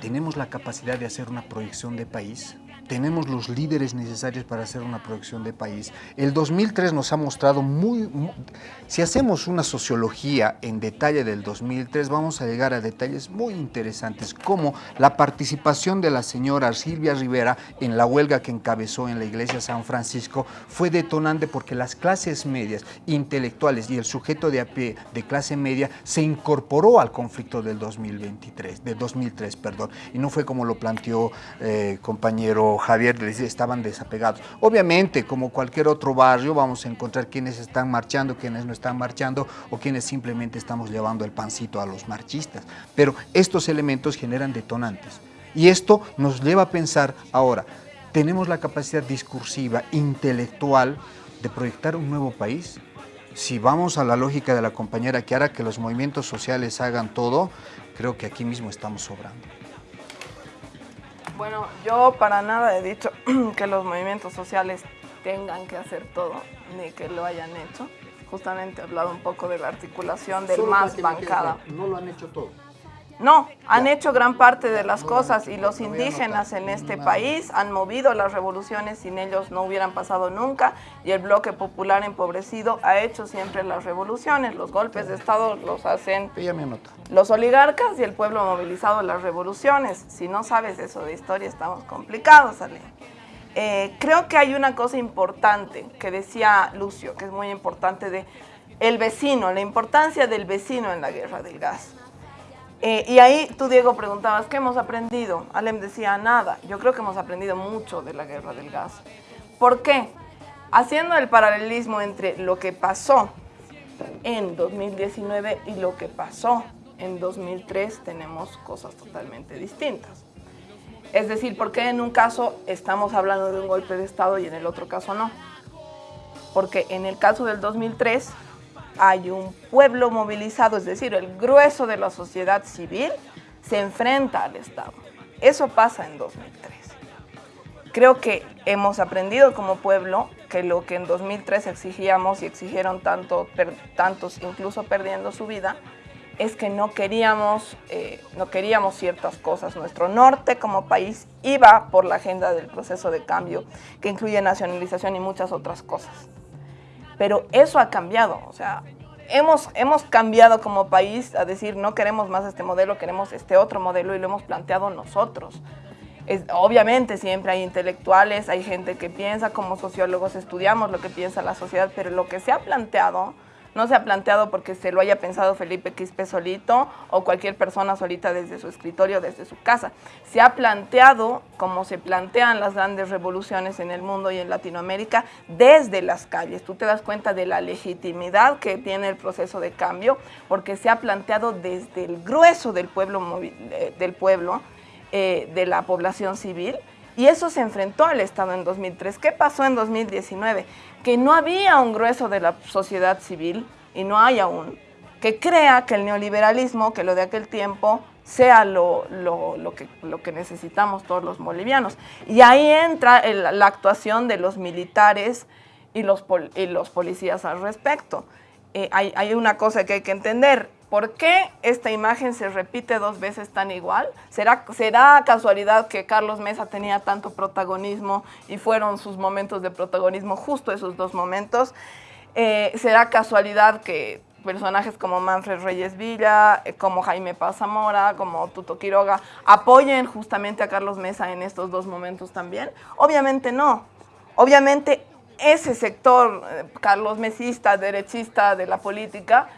¿Tenemos la capacidad de hacer una proyección de país? Tenemos los líderes necesarios para hacer una proyección de país. El 2003 nos ha mostrado muy, Si hacemos una sociología en detalle del 2003, vamos a llegar a detalles muy interesantes, como la participación de la señora Silvia Rivera en la huelga que encabezó en la iglesia San Francisco fue detonante porque las clases medias, intelectuales y el sujeto de a pie de clase media se incorporó al conflicto del 2023, de 2003, perdón, y no fue como lo planteó eh, compañero Javier les estaban desapegados. Obviamente, como cualquier otro barrio, vamos a encontrar quienes están marchando, quienes no están marchando o quienes simplemente estamos llevando el pancito a los marchistas. Pero estos elementos generan detonantes. Y esto nos lleva a pensar ahora, ¿tenemos la capacidad discursiva, intelectual, de proyectar un nuevo país? Si vamos a la lógica de la compañera hará que los movimientos sociales hagan todo, creo que aquí mismo estamos sobrando. Bueno, yo para nada he dicho que los movimientos sociales tengan que hacer todo, ni que lo hayan hecho. Justamente he hablado un poco de la articulación del más bancada. No lo han hecho todo. No, han hecho gran parte de las cosas y los indígenas en este país han movido las revoluciones, sin ellos no hubieran pasado nunca y el bloque popular empobrecido ha hecho siempre las revoluciones, los golpes de Estado los hacen los oligarcas y el pueblo movilizado las revoluciones. Si no sabes eso de historia estamos complicados, Ale. Eh, creo que hay una cosa importante que decía Lucio, que es muy importante de el vecino, la importancia del vecino en la guerra del gas. Eh, y ahí tú, Diego, preguntabas, ¿qué hemos aprendido? Alem decía, nada. Yo creo que hemos aprendido mucho de la guerra del gas. ¿Por qué? Haciendo el paralelismo entre lo que pasó en 2019 y lo que pasó en 2003, tenemos cosas totalmente distintas. Es decir, ¿por qué en un caso estamos hablando de un golpe de Estado y en el otro caso no? Porque en el caso del 2003 hay un pueblo movilizado, es decir, el grueso de la sociedad civil se enfrenta al Estado. Eso pasa en 2003. Creo que hemos aprendido como pueblo que lo que en 2003 exigíamos y exigieron tanto, tantos incluso perdiendo su vida, es que no queríamos, eh, no queríamos ciertas cosas. Nuestro norte como país iba por la agenda del proceso de cambio que incluye nacionalización y muchas otras cosas pero eso ha cambiado, o sea, hemos, hemos cambiado como país a decir no queremos más este modelo, queremos este otro modelo y lo hemos planteado nosotros. obviamente siempre hay intelectuales, hay gente que piensa, como sociólogos estudiamos lo que piensa la sociedad, pero lo que se ha planteado no se ha planteado porque se lo haya pensado Felipe Quispe solito o cualquier persona solita desde su escritorio, desde su casa. Se ha planteado, como se plantean las grandes revoluciones en el mundo y en Latinoamérica, desde las calles. Tú te das cuenta de la legitimidad que tiene el proceso de cambio, porque se ha planteado desde el grueso del pueblo, eh, del pueblo eh, de la población civil, y eso se enfrentó al Estado en 2003. ¿Qué pasó en 2019? Que no había un grueso de la sociedad civil, y no hay aún, que crea que el neoliberalismo, que lo de aquel tiempo, sea lo, que, lo que, necesitamos todos los bolivianos. Y ahí entra la actuación de los militares y los, los policías al respecto. Eh, hay, hay una cosa que hay que entender, ¿Por qué esta imagen se repite dos veces tan igual? ¿Será, ¿Será casualidad que Carlos Mesa tenía tanto protagonismo y fueron sus momentos de protagonismo justo esos dos momentos? Eh, ¿Será casualidad que personajes como Manfred Reyes Villa, eh, como Jaime Paz Zamora, como Tuto Quiroga, apoyen justamente a Carlos Mesa en estos dos momentos también? Obviamente no. Obviamente ese sector, eh, Carlos Mesista, derechista de la política,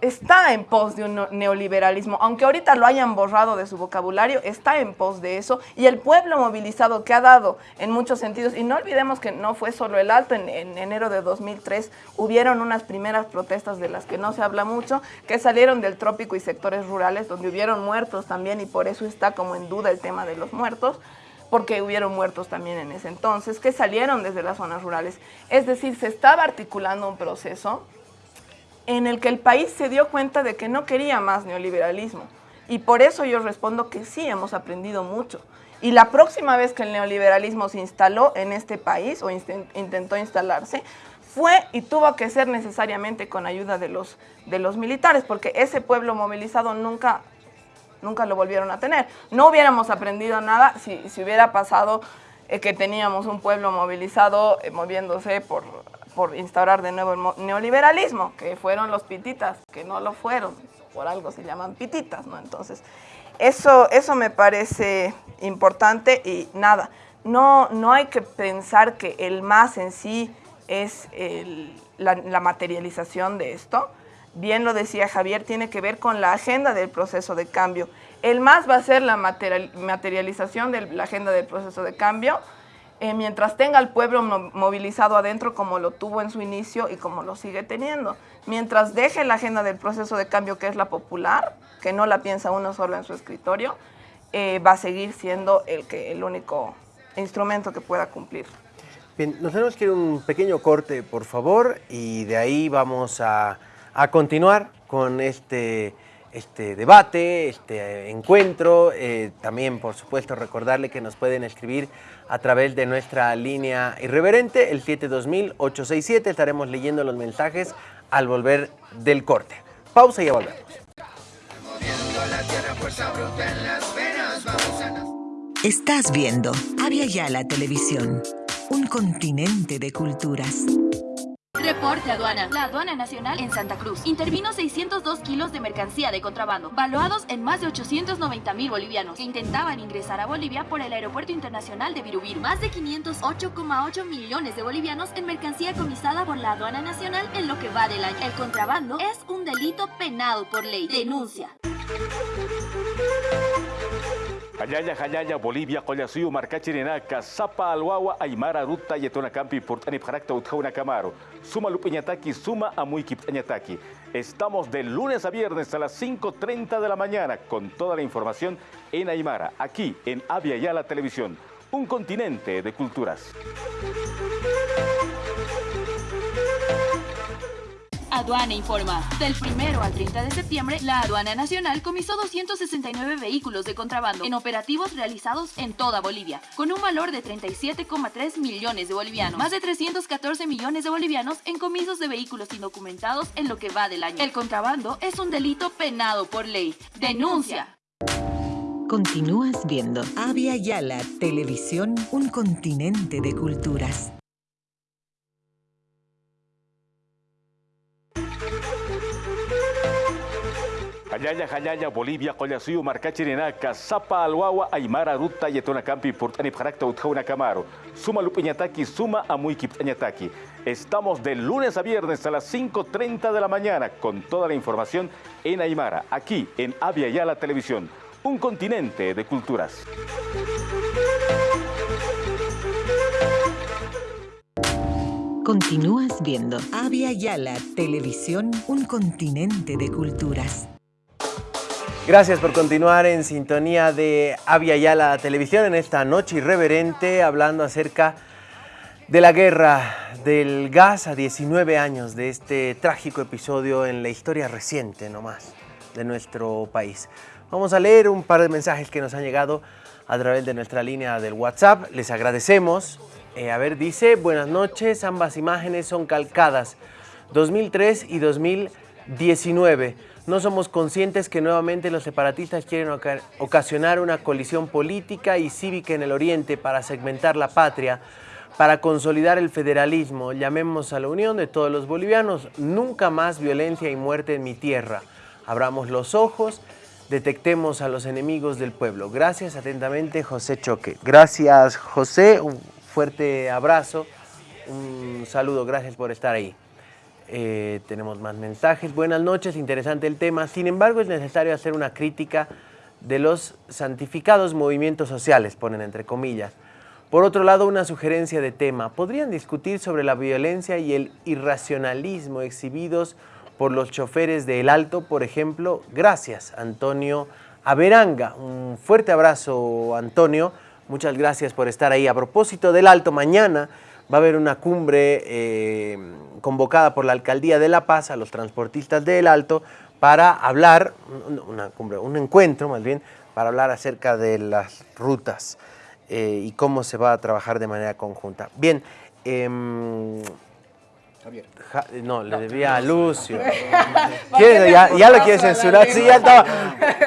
está en pos de un neoliberalismo, aunque ahorita lo hayan borrado de su vocabulario, está en pos de eso, y el pueblo movilizado que ha dado en muchos sentidos, y no olvidemos que no fue solo el alto, en, enero de 2003 hubieron unas primeras protestas de las que no se habla mucho, que salieron del trópico y sectores rurales, donde hubieron muertos también, y por eso está como en duda el tema de los muertos, porque hubieron muertos también en ese entonces, que salieron desde las zonas rurales. Es decir, se estaba articulando un proceso en el que el país se dio cuenta de que no quería más neoliberalismo. Y por eso yo respondo que sí, hemos aprendido mucho. Y la próxima vez que el neoliberalismo se instaló en este país o intentó instalarse, fue y tuvo que ser necesariamente con ayuda de los, de los militares, porque ese pueblo movilizado nunca, nunca lo volvieron a tener. No hubiéramos aprendido nada si, si hubiera pasado eh, que teníamos un pueblo movilizado eh, moviéndose por por instaurar de nuevo el neoliberalismo, que fueron los pititas, que no lo fueron, por algo se llaman pititas, ¿no? Entonces, eso, eso me parece importante y nada, no, no hay que pensar que el más en sí es la, la materialización de esto, bien lo decía Javier, tiene que ver con la agenda del proceso de cambio. El más va a ser la materialización de la agenda del proceso de cambio, eh, mientras tenga al pueblo movilizado adentro como lo tuvo en su inicio y como lo sigue teniendo. Mientras deje la agenda del proceso de cambio que es la popular, que no la piensa uno solo en su escritorio, eh, va a seguir siendo el, que, el único instrumento que pueda cumplir. Bien, nos tenemos que ir un pequeño corte, por favor, y de ahí vamos a, a continuar con este este debate, este encuentro. Eh, también, por supuesto, recordarle que nos pueden escribir a través de nuestra línea irreverente, el 720-867. Estaremos leyendo los mensajes al volver del corte. Pausa y ya volvemos. Estás viendo Avia Yala Televisión, un continente de culturas. Reporte aduana. La aduana nacional en Santa Cruz intervino 602 kilos de mercancía de contrabando, valuados en más de 890 mil bolivianos, que intentaban ingresar a Bolivia por el aeropuerto internacional de Virubiru. Más de 508,8 millones de bolivianos en mercancía comisada por la aduana nacional en lo que va del año. El contrabando es un delito penado por ley. Denuncia. Hayaya, Hayaya, Bolivia, Collasuyo, Marcachirenaca, Zapa, Alwawa, Aymara, Ruta, Yetona Campi, Portani, Parakta, Utjauna, Camaro. Suma Lupiñataki, Suma Amuiki, Añataki. Estamos de lunes a viernes a las 5.30 de la mañana con toda la información en Aymara, aquí en Avia Yala Televisión, un continente de culturas. Aduana informa. Del 1 al 30 de septiembre, la Aduana Nacional comisó 269 vehículos de contrabando en operativos realizados en toda Bolivia, con un valor de 37,3 millones de bolivianos. Más de 314 millones de bolivianos en comisos de vehículos indocumentados en lo que va del año. El contrabando es un delito penado por ley. Denuncia. Continúas viendo Avia Yala Televisión, un continente de culturas. Hayaya, Hayaya, Bolivia, Collasuyo, Marcachirenaca, Zapa, Alwawa, Aymara, Ruta, Yetona Campi, Portani, Parakta, Utjauna, Camaro. Suma Lupiñataki, Suma Amuiki, Añataki. Estamos de lunes a viernes a las 5.30 de la mañana con toda la información en Aymara, aquí en Avia Yala Televisión, un continente de culturas. Continúas viendo Avia Yala Televisión, un continente de culturas. Gracias por continuar en sintonía de Avia Yala Televisión en esta noche irreverente hablando acerca de la guerra del gas a 19 años de este trágico episodio en la historia reciente nomás de nuestro país. Vamos a leer un par de mensajes que nos han llegado a través de nuestra línea del WhatsApp. Les agradecemos. Eh, a ver, dice, buenas noches, ambas imágenes son calcadas, 2003 y 2019. No somos conscientes que nuevamente los separatistas quieren ocasionar una colisión política y cívica en el oriente para segmentar la patria, para consolidar el federalismo. Llamemos a la unión de todos los bolivianos. Nunca más violencia y muerte en mi tierra. Abramos los ojos, detectemos a los enemigos del pueblo. Gracias atentamente, José Choque. Gracias, José. Un fuerte abrazo. Un saludo. Gracias por estar ahí. Eh, tenemos más mensajes. Buenas noches, interesante el tema. Sin embargo, es necesario hacer una crítica de los santificados movimientos sociales, ponen entre comillas. Por otro lado, una sugerencia de tema. ¿Podrían discutir sobre la violencia y el irracionalismo exhibidos por los choferes de El Alto, por ejemplo? Gracias, Antonio Averanga. Un fuerte abrazo, Antonio. Muchas gracias por estar ahí. A propósito del Alto, mañana va a haber una cumbre eh, convocada por la Alcaldía de La Paz a los transportistas del Alto para hablar, una cumbre, un encuentro más bien, para hablar acerca de las rutas eh, y cómo se va a trabajar de manera conjunta. Bien, eh, Javier. no, le debía a Lucio. ¿Ya, ya lo quiere censurar? Sí, ya estaba.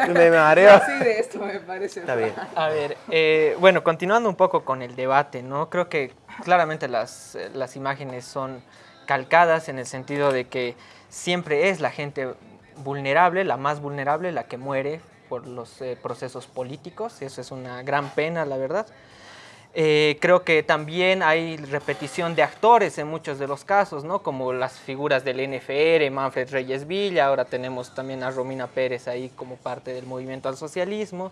Me mareo. Sí, de esto me parece. Está bien. A ver, eh, bueno, continuando un poco con el debate, ¿no? Creo que claramente las, las imágenes son calcadas en el sentido de que siempre es la gente vulnerable, la más vulnerable, la que muere por los eh, procesos políticos, y eso es una gran pena, la verdad. Eh, creo que también hay repetición de actores en muchos de los casos, ¿no? como las figuras del NFR, Manfred Reyes Villa, ahora tenemos también a Romina Pérez ahí como parte del movimiento al socialismo.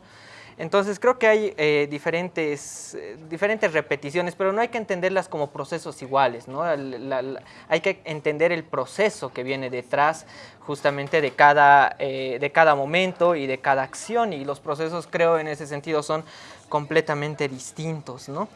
Entonces creo que hay eh, diferentes, eh, diferentes repeticiones, pero no hay que entenderlas como procesos iguales, ¿no? hay que entender el proceso que viene detrás justamente de cada, de cada momento y de cada acción y los procesos creo en ese sentido son completamente distintos. ¿no?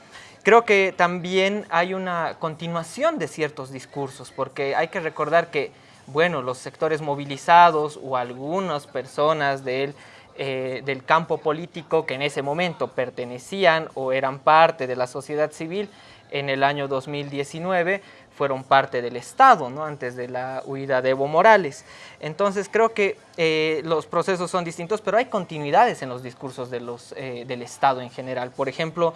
Creo que también hay una continuación de ciertos discursos, porque hay que recordar que, bueno, los sectores movilizados o algunas personas del, eh, del campo político que en ese momento pertenecían o eran parte de la sociedad civil en el año 2019 fueron parte del Estado, ¿no? antes de la huida de Evo Morales. Entonces creo que eh, los procesos son distintos, pero hay continuidades en los discursos de los, eh, del Estado en general. Por ejemplo,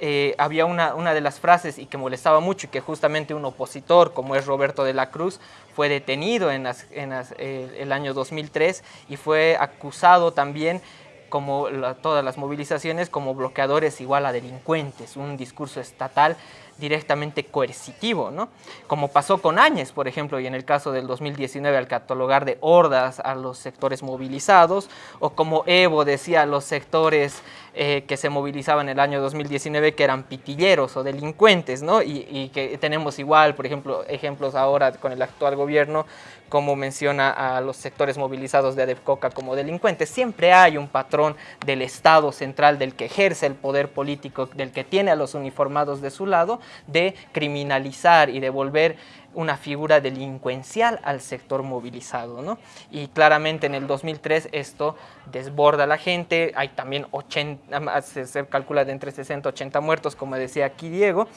eh, había una, una, de las frases y que molestaba mucho y que justamente un opositor como es Roberto de la Cruz fue detenido en, en el año 2003 y fue acusado también como todas las movilizaciones como bloqueadores igual a delincuentes, un discurso estatal directamente coercitivo, ¿no? Como pasó con Áñez, por ejemplo, y en el caso del 2019 al catalogar de hordas a los sectores movilizados, o como Evo decía a los sectores eh, que se movilizaban en el año 2019 que eran pitilleros o delincuentes, ¿no? Y, que tenemos igual, por ejemplo, ejemplos ahora con el actual gobierno, como menciona a los sectores movilizados de Adepcoca como delincuentes. Siempre hay un patrón del Estado central del que ejerce el poder político, del que tiene a los uniformados de su lado, de criminalizar y de volver una figura delincuencial al sector movilizado. ¿no? Y claramente en el 2003 esto desborda a la gente, hay también 80, se, calcula de entre 60 y 80 muertos, como decía aquí Diego,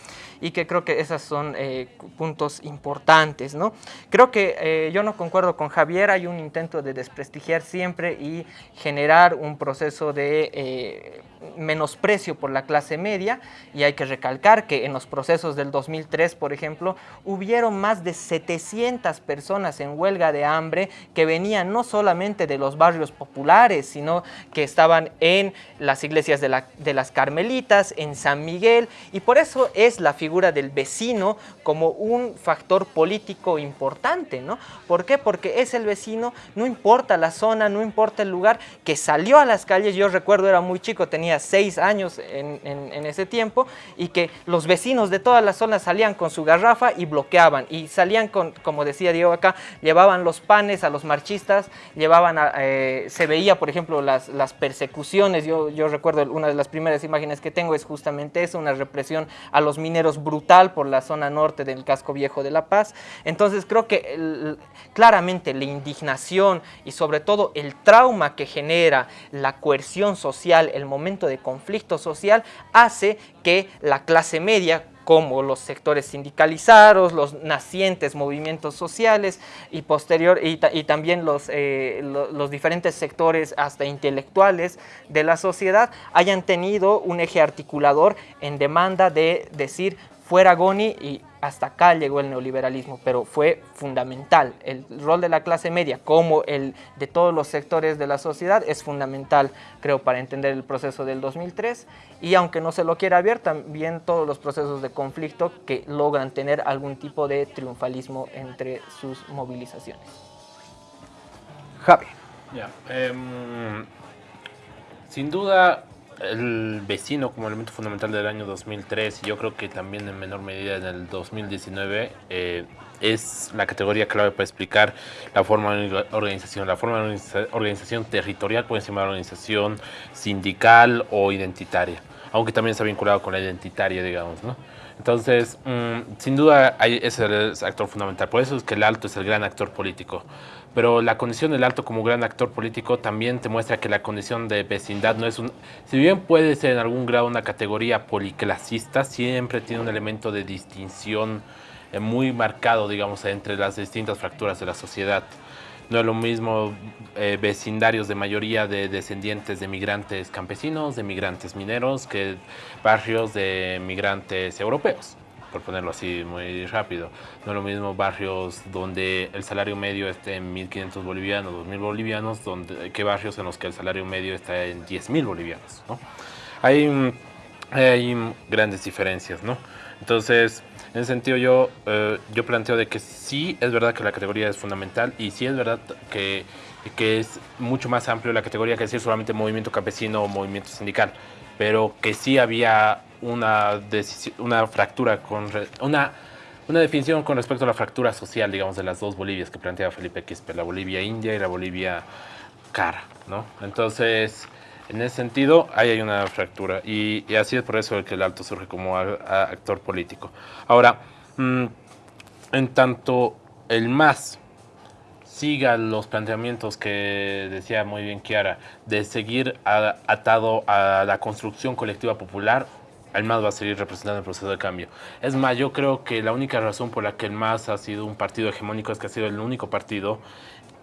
y que creo que esos son eh, puntos importantes. ¿no? Creo que eh, yo no concuerdo con Javier, hay un intento de desprestigiar siempre y generar un proceso de eh, menosprecio por la clase media, y hay que recalcar que en los procesos del 2003, por ejemplo, hubieron más de 700 personas en huelga de hambre que venían no solamente de los barrios populares, sino que estaban en las iglesias de, las Carmelitas, en San Miguel, y por eso es la figura del vecino como un factor político importante, ¿no? ¿Por qué? Porque es el vecino, no importa la zona, no importa el lugar, que salió a las calles, yo recuerdo era muy chico, tenía seis años en, en ese tiempo, y que los vecinos de todas las zonas salían con su garrafa y bloqueaban, salían con, como decía Diego acá, llevaban los panes a los marchistas, llevaban, eh, se veía por ejemplo las, las persecuciones, yo, yo recuerdo una de las primeras imágenes que tengo es justamente eso, una represión a los mineros brutal por la zona norte del casco viejo de La Paz, entonces creo que claramente la indignación y sobre todo el trauma que genera la coerción social, el momento de conflicto social, hace que la clase media como los sectores sindicalizados, los nacientes movimientos sociales y posterior y, también los, eh, los diferentes sectores hasta intelectuales de la sociedad hayan tenido un eje articulador en demanda de decir fuera Goni y hasta acá llegó el neoliberalismo, pero fue fundamental. El rol de la clase media, como el de todos los sectores de la sociedad, es fundamental, creo, para entender el proceso del 2003. Y aunque no se lo quiera ver, también todos los procesos de conflicto que logran tener algún tipo de triunfalismo entre sus movilizaciones. Javi. Em, sin duda, el vecino como elemento fundamental del año 2003 y yo creo que también en menor medida en el 2019 eh, es la categoría clave para explicar la forma de organización, la forma de organización territorial por encima de la organización sindical o identitaria, aunque también está vinculado con la identitaria, digamos, ¿no? Entonces, mm, sin duda es el actor fundamental, por eso es que el alto es el gran actor político pero la condición del alto como gran actor político también te muestra que la condición de vecindad no es un... Si bien puede ser en algún grado una categoría policlasista, siempre tiene un elemento de distinción eh, muy marcado, digamos, entre las distintas fracturas de la sociedad. No es lo mismo eh, vecindarios de mayoría de descendientes de migrantes campesinos, de migrantes mineros, que barrios de migrantes europeos por ponerlo así muy rápido. No es lo mismo barrios donde el salario medio esté en 1.500 bolivianos, 2.000 bolivianos, donde, que barrios en los que el salario medio está en 10.000 bolivianos. ¿no? Hay, hay grandes diferencias. ¿no? Entonces, en ese sentido yo, eh, yo planteo de que sí es verdad que la categoría es fundamental y sí es verdad que, que es mucho más amplio la categoría que decir solamente movimiento campesino o movimiento sindical, pero que sí había una, una fractura, con una, una definición con respecto a la fractura social, digamos, de las dos Bolivias que planteaba Felipe Quispe, la Bolivia India y la Bolivia cara, ¿no? Entonces, en ese sentido, ahí hay una fractura y, así es por eso que el Alto surge como actor político. Ahora, mm, en tanto el MAS siga los planteamientos que decía muy bien Kiara, de seguir atado a la construcción colectiva popular, el MAS va a seguir representando el proceso de cambio. Es más, yo creo que la única razón por la que el MAS ha sido un partido hegemónico es que ha sido el único partido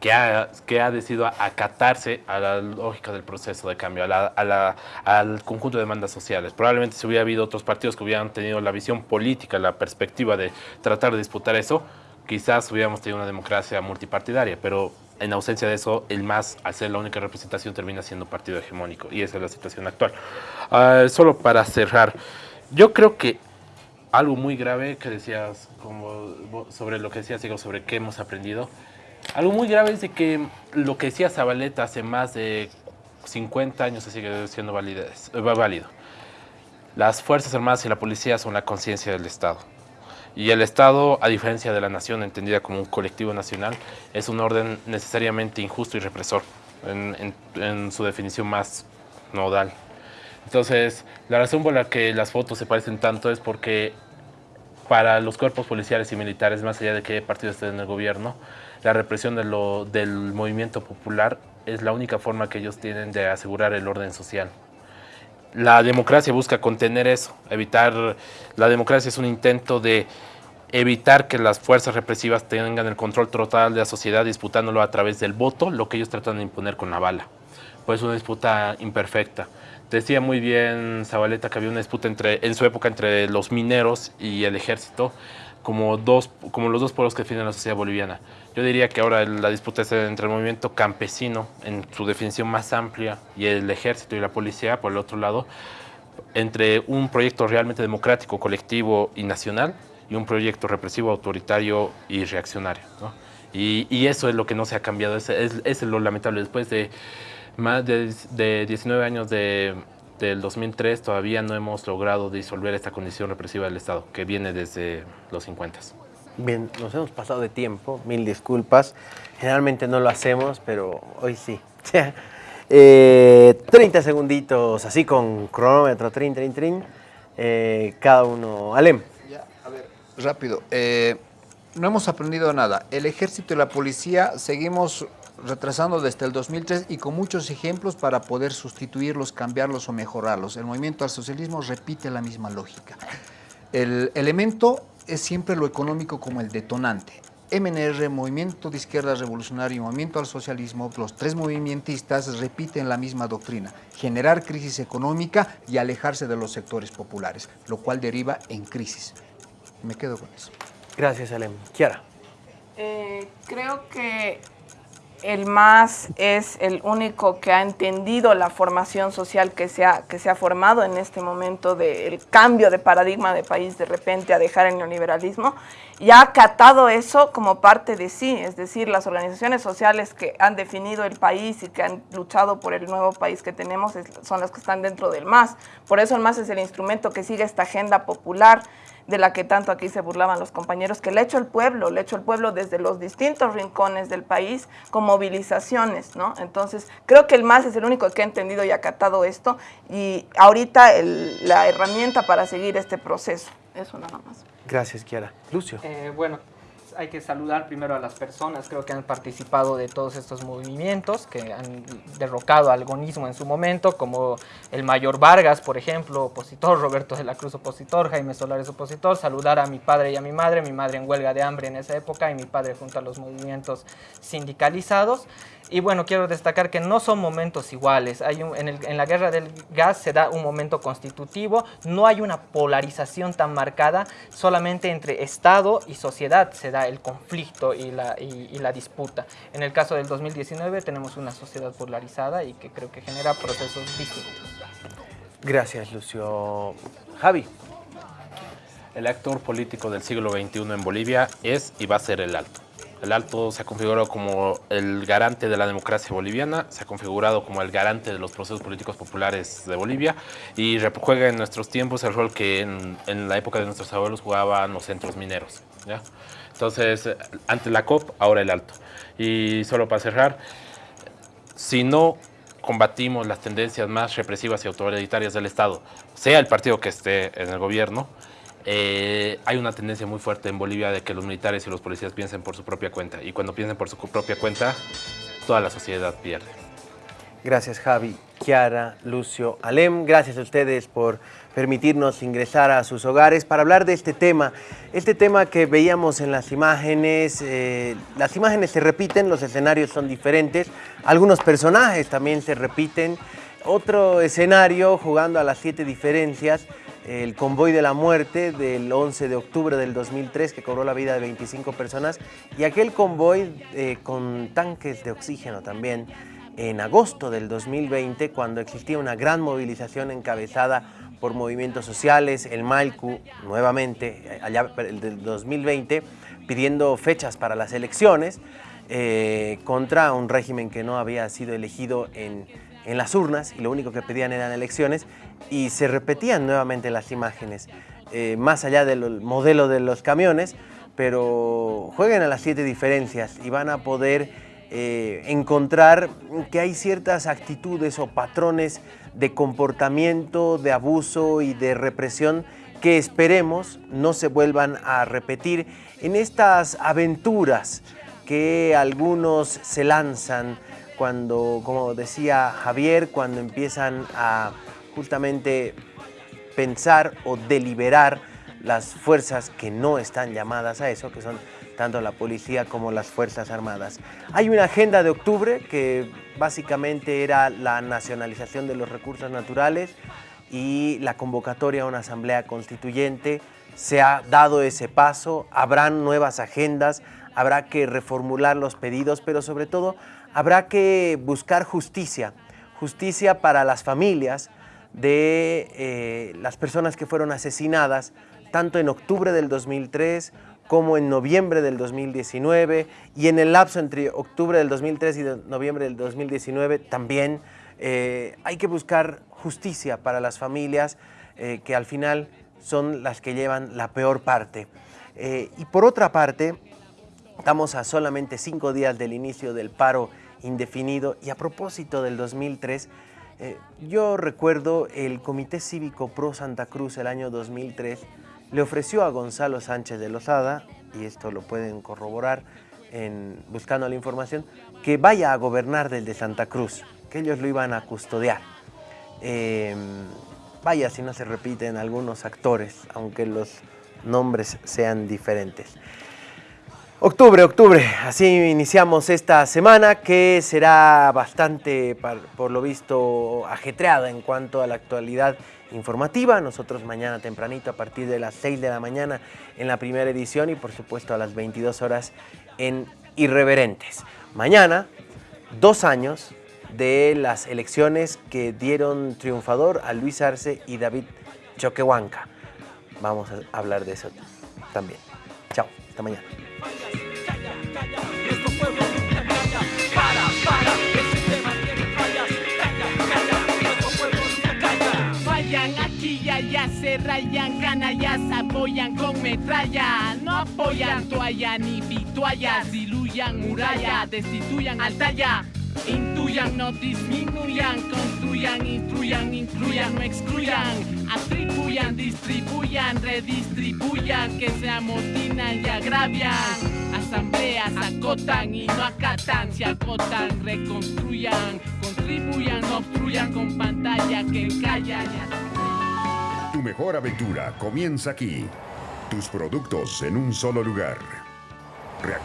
que ha, que ha decidido acatarse a la lógica del proceso de cambio, al conjunto de demandas sociales. Probablemente si hubiera habido otros partidos que hubieran tenido la visión política, la perspectiva de tratar de disputar eso, quizás hubiéramos tenido una democracia multipartidaria, pero en ausencia de eso, el MAS, al ser la única representación, termina siendo partido hegemónico. Y esa es la situación actual. Ah, solo para cerrar, yo creo que algo muy grave que decías, sobre lo que decías, digo, sobre qué hemos aprendido, algo muy grave es de que lo que decía Zabaleta hace más de 50 años sigue siendo válido. Las Fuerzas Armadas y la Policía son la conciencia del Estado. Y el Estado, a diferencia de la nación entendida como un colectivo nacional, es un orden necesariamente injusto y represor en, su definición más nodal. Entonces, la razón por la que las fotos se parecen tanto es porque para los cuerpos policiales y militares, más allá de que partido esté en el gobierno, la represión del movimiento popular es la única forma que ellos tienen de asegurar el orden social. La democracia busca contener eso, evitar, la democracia es un intento de evitar que las fuerzas represivas tengan el control total de la sociedad disputándolo a través del voto, lo que ellos tratan de imponer con la bala. Pues una disputa imperfecta. Decía muy bien Zabaleta que había una disputa entre, en su época entre los mineros y el ejército, como, dos, como los dos pueblos que definen la sociedad boliviana. Yo diría que ahora la disputa es entre el movimiento campesino, en su definición más amplia, y el ejército y la policía, por el otro lado, entre un proyecto realmente democrático, colectivo y nacional, y un proyecto represivo, autoritario y reaccionario. Y, eso es lo que no se ha cambiado, es, es, lo lamentable. Después de más de, de 19 años de, del 2003 todavía no hemos logrado disolver esta condición represiva del Estado, que viene desde los 50. Bien, nos hemos pasado de tiempo, mil disculpas. Generalmente no lo hacemos, pero hoy sí. 30 eh, segunditos, así con cronómetro, trin, trin, trin. Eh, cada uno. Alem. Ya, a ver, rápido. Eh, no hemos aprendido nada. El ejército y la policía seguimos retrasando desde el 2003 y con muchos ejemplos para poder sustituirlos, cambiarlos o mejorarlos. El movimiento al socialismo repite la misma lógica. El elemento es siempre lo económico como el detonante. MNR, Movimiento de Izquierda Revolucionario y Movimiento al Socialismo, los tres movimentistas repiten la misma doctrina, generar crisis económica y alejarse de los sectores populares, lo cual deriva en crisis. Me quedo con eso. Gracias, Alem. Kiara. Eh, creo que el MAS es el único que ha entendido la formación social que se ha, que se ha formado en este momento del cambio de paradigma de país de repente a dejar el neoliberalismo y ha acatado eso como parte de sí, es decir, las organizaciones sociales que han definido el país y que han luchado por el nuevo país que tenemos son las que están dentro del MAS. Por eso el MAS es el instrumento que sigue esta agenda popular de la que tanto aquí se burlaban los compañeros, que le ha hecho el pueblo, le ha hecho el pueblo desde los distintos rincones del país con movilizaciones, ¿no? Entonces, creo que el MAS es el único que ha entendido y acatado esto y ahorita la herramienta para seguir este proceso. Eso nada más. Gracias, Kiara. Lucio. Eh, bueno, hay que saludar primero a las personas, creo que han participado de todos estos movimientos, que han derrocado al agonismo en su momento, como el mayor Vargas, por ejemplo, opositor, Roberto de la Cruz, opositor, Jaime Solares, opositor, saludar a mi padre y a mi madre, mi madre en huelga de hambre en esa época y mi padre junto a los movimientos sindicalizados. Y bueno, quiero destacar que no son momentos iguales. Hay en, en, la guerra del gas se da un momento constitutivo, no hay una polarización tan marcada, solamente entre Estado y sociedad se da el conflicto y la, y, la disputa. En el caso del 2019 tenemos una sociedad polarizada y que creo que genera procesos distintos. Gracias, Lucio. Javi. El actor político del siglo XXI en Bolivia es y va a ser el Alto. El Alto se ha configurado como el garante de la democracia boliviana, se ha configurado como el garante de los procesos políticos populares de Bolivia y juega en nuestros tiempos el rol que en, la época de nuestros abuelos jugaban los centros mineros. ¿ya? Entonces, ante la COP, ahora el Alto. Y solo para cerrar, si no combatimos las tendencias más represivas y autoritarias del Estado, sea el partido que esté en el gobierno, eh, hay una tendencia muy fuerte en Bolivia de que los militares y los policías piensen por su propia cuenta. Y cuando piensen por su propia cuenta, toda la sociedad pierde. Gracias Javi, Kiara, Lucio, Alem. Gracias a ustedes por permitirnos ingresar a sus hogares para hablar de este tema. Este tema que veíamos en las imágenes, eh, las imágenes se repiten, los escenarios son diferentes, algunos personajes también se repiten. Otro escenario jugando a las siete diferencias el convoy de la muerte del 11 de octubre del 2003 que cobró la vida de 25 personas y aquel convoy eh, con tanques de oxígeno también en agosto del 2020 cuando existía una gran movilización encabezada por movimientos sociales, el Malcu nuevamente allá del 2020 pidiendo fechas para las elecciones eh, contra un régimen que no había sido elegido en en las urnas y lo único que pedían eran elecciones y se repetían nuevamente las imágenes, eh, más allá del modelo de los camiones, pero jueguen a las siete diferencias y van a poder eh, encontrar que hay ciertas actitudes o patrones de comportamiento, de abuso y de represión que esperemos no se vuelvan a repetir en estas aventuras que algunos se lanzan cuando, como decía Javier, cuando empiezan a justamente pensar o deliberar las fuerzas que no están llamadas a eso, que son tanto la policía como las Fuerzas Armadas. Hay una agenda de octubre que básicamente era la nacionalización de los recursos naturales y la convocatoria a una asamblea constituyente. Se ha dado ese paso, habrán nuevas agendas, habrá que reformular los pedidos, pero sobre todo habrá que buscar justicia, justicia para las familias de eh, las personas que fueron asesinadas tanto en octubre del 2003 como en noviembre del 2019 y en el lapso entre octubre del 2003 y noviembre del 2019 también eh, hay que buscar justicia para las familias eh, que al final son las que llevan la peor parte. y por otra parte, estamos a solamente cinco días del inicio del paro indefinido. Y a propósito del 2003, eh, yo recuerdo el Comité Cívico Pro Santa Cruz el año 2003 le ofreció a Gonzalo Sánchez de Lozada, y esto lo pueden corroborar buscando la información, que vaya a gobernar desde Santa Cruz, que ellos lo iban a custodiar. Em, Vaya si no se repiten algunos actores, aunque los nombres sean diferentes. Octubre, octubre, así iniciamos esta semana que será bastante, por lo visto, ajetreada en cuanto a la actualidad informativa. Nosotros mañana tempranito a partir de las 6 de la mañana en la primera edición y por supuesto a las 22 horas en Irreverentes. Mañana, dos años de las elecciones que dieron triunfador a Luis Arce y David Choquehuanca. Vamos a hablar de eso también. Chao, hasta mañana. Rayan, canallas apoyan con metralla. No apoyan toalla ni vituallas, diluyan muralla, destituyan altaya. Intuyan, no disminuyan, construyan, instruyan, incluyan, no excluyan, atribuyan, distribuyan, redistribuyan, que se amotinan y agravian. Asambleas acotan y no acatan, se acotan, reconstruyan, contribuyan, obstruyan con pantalla que callan. Tu mejor aventura comienza aquí. Tus productos en un solo lugar. Reactiva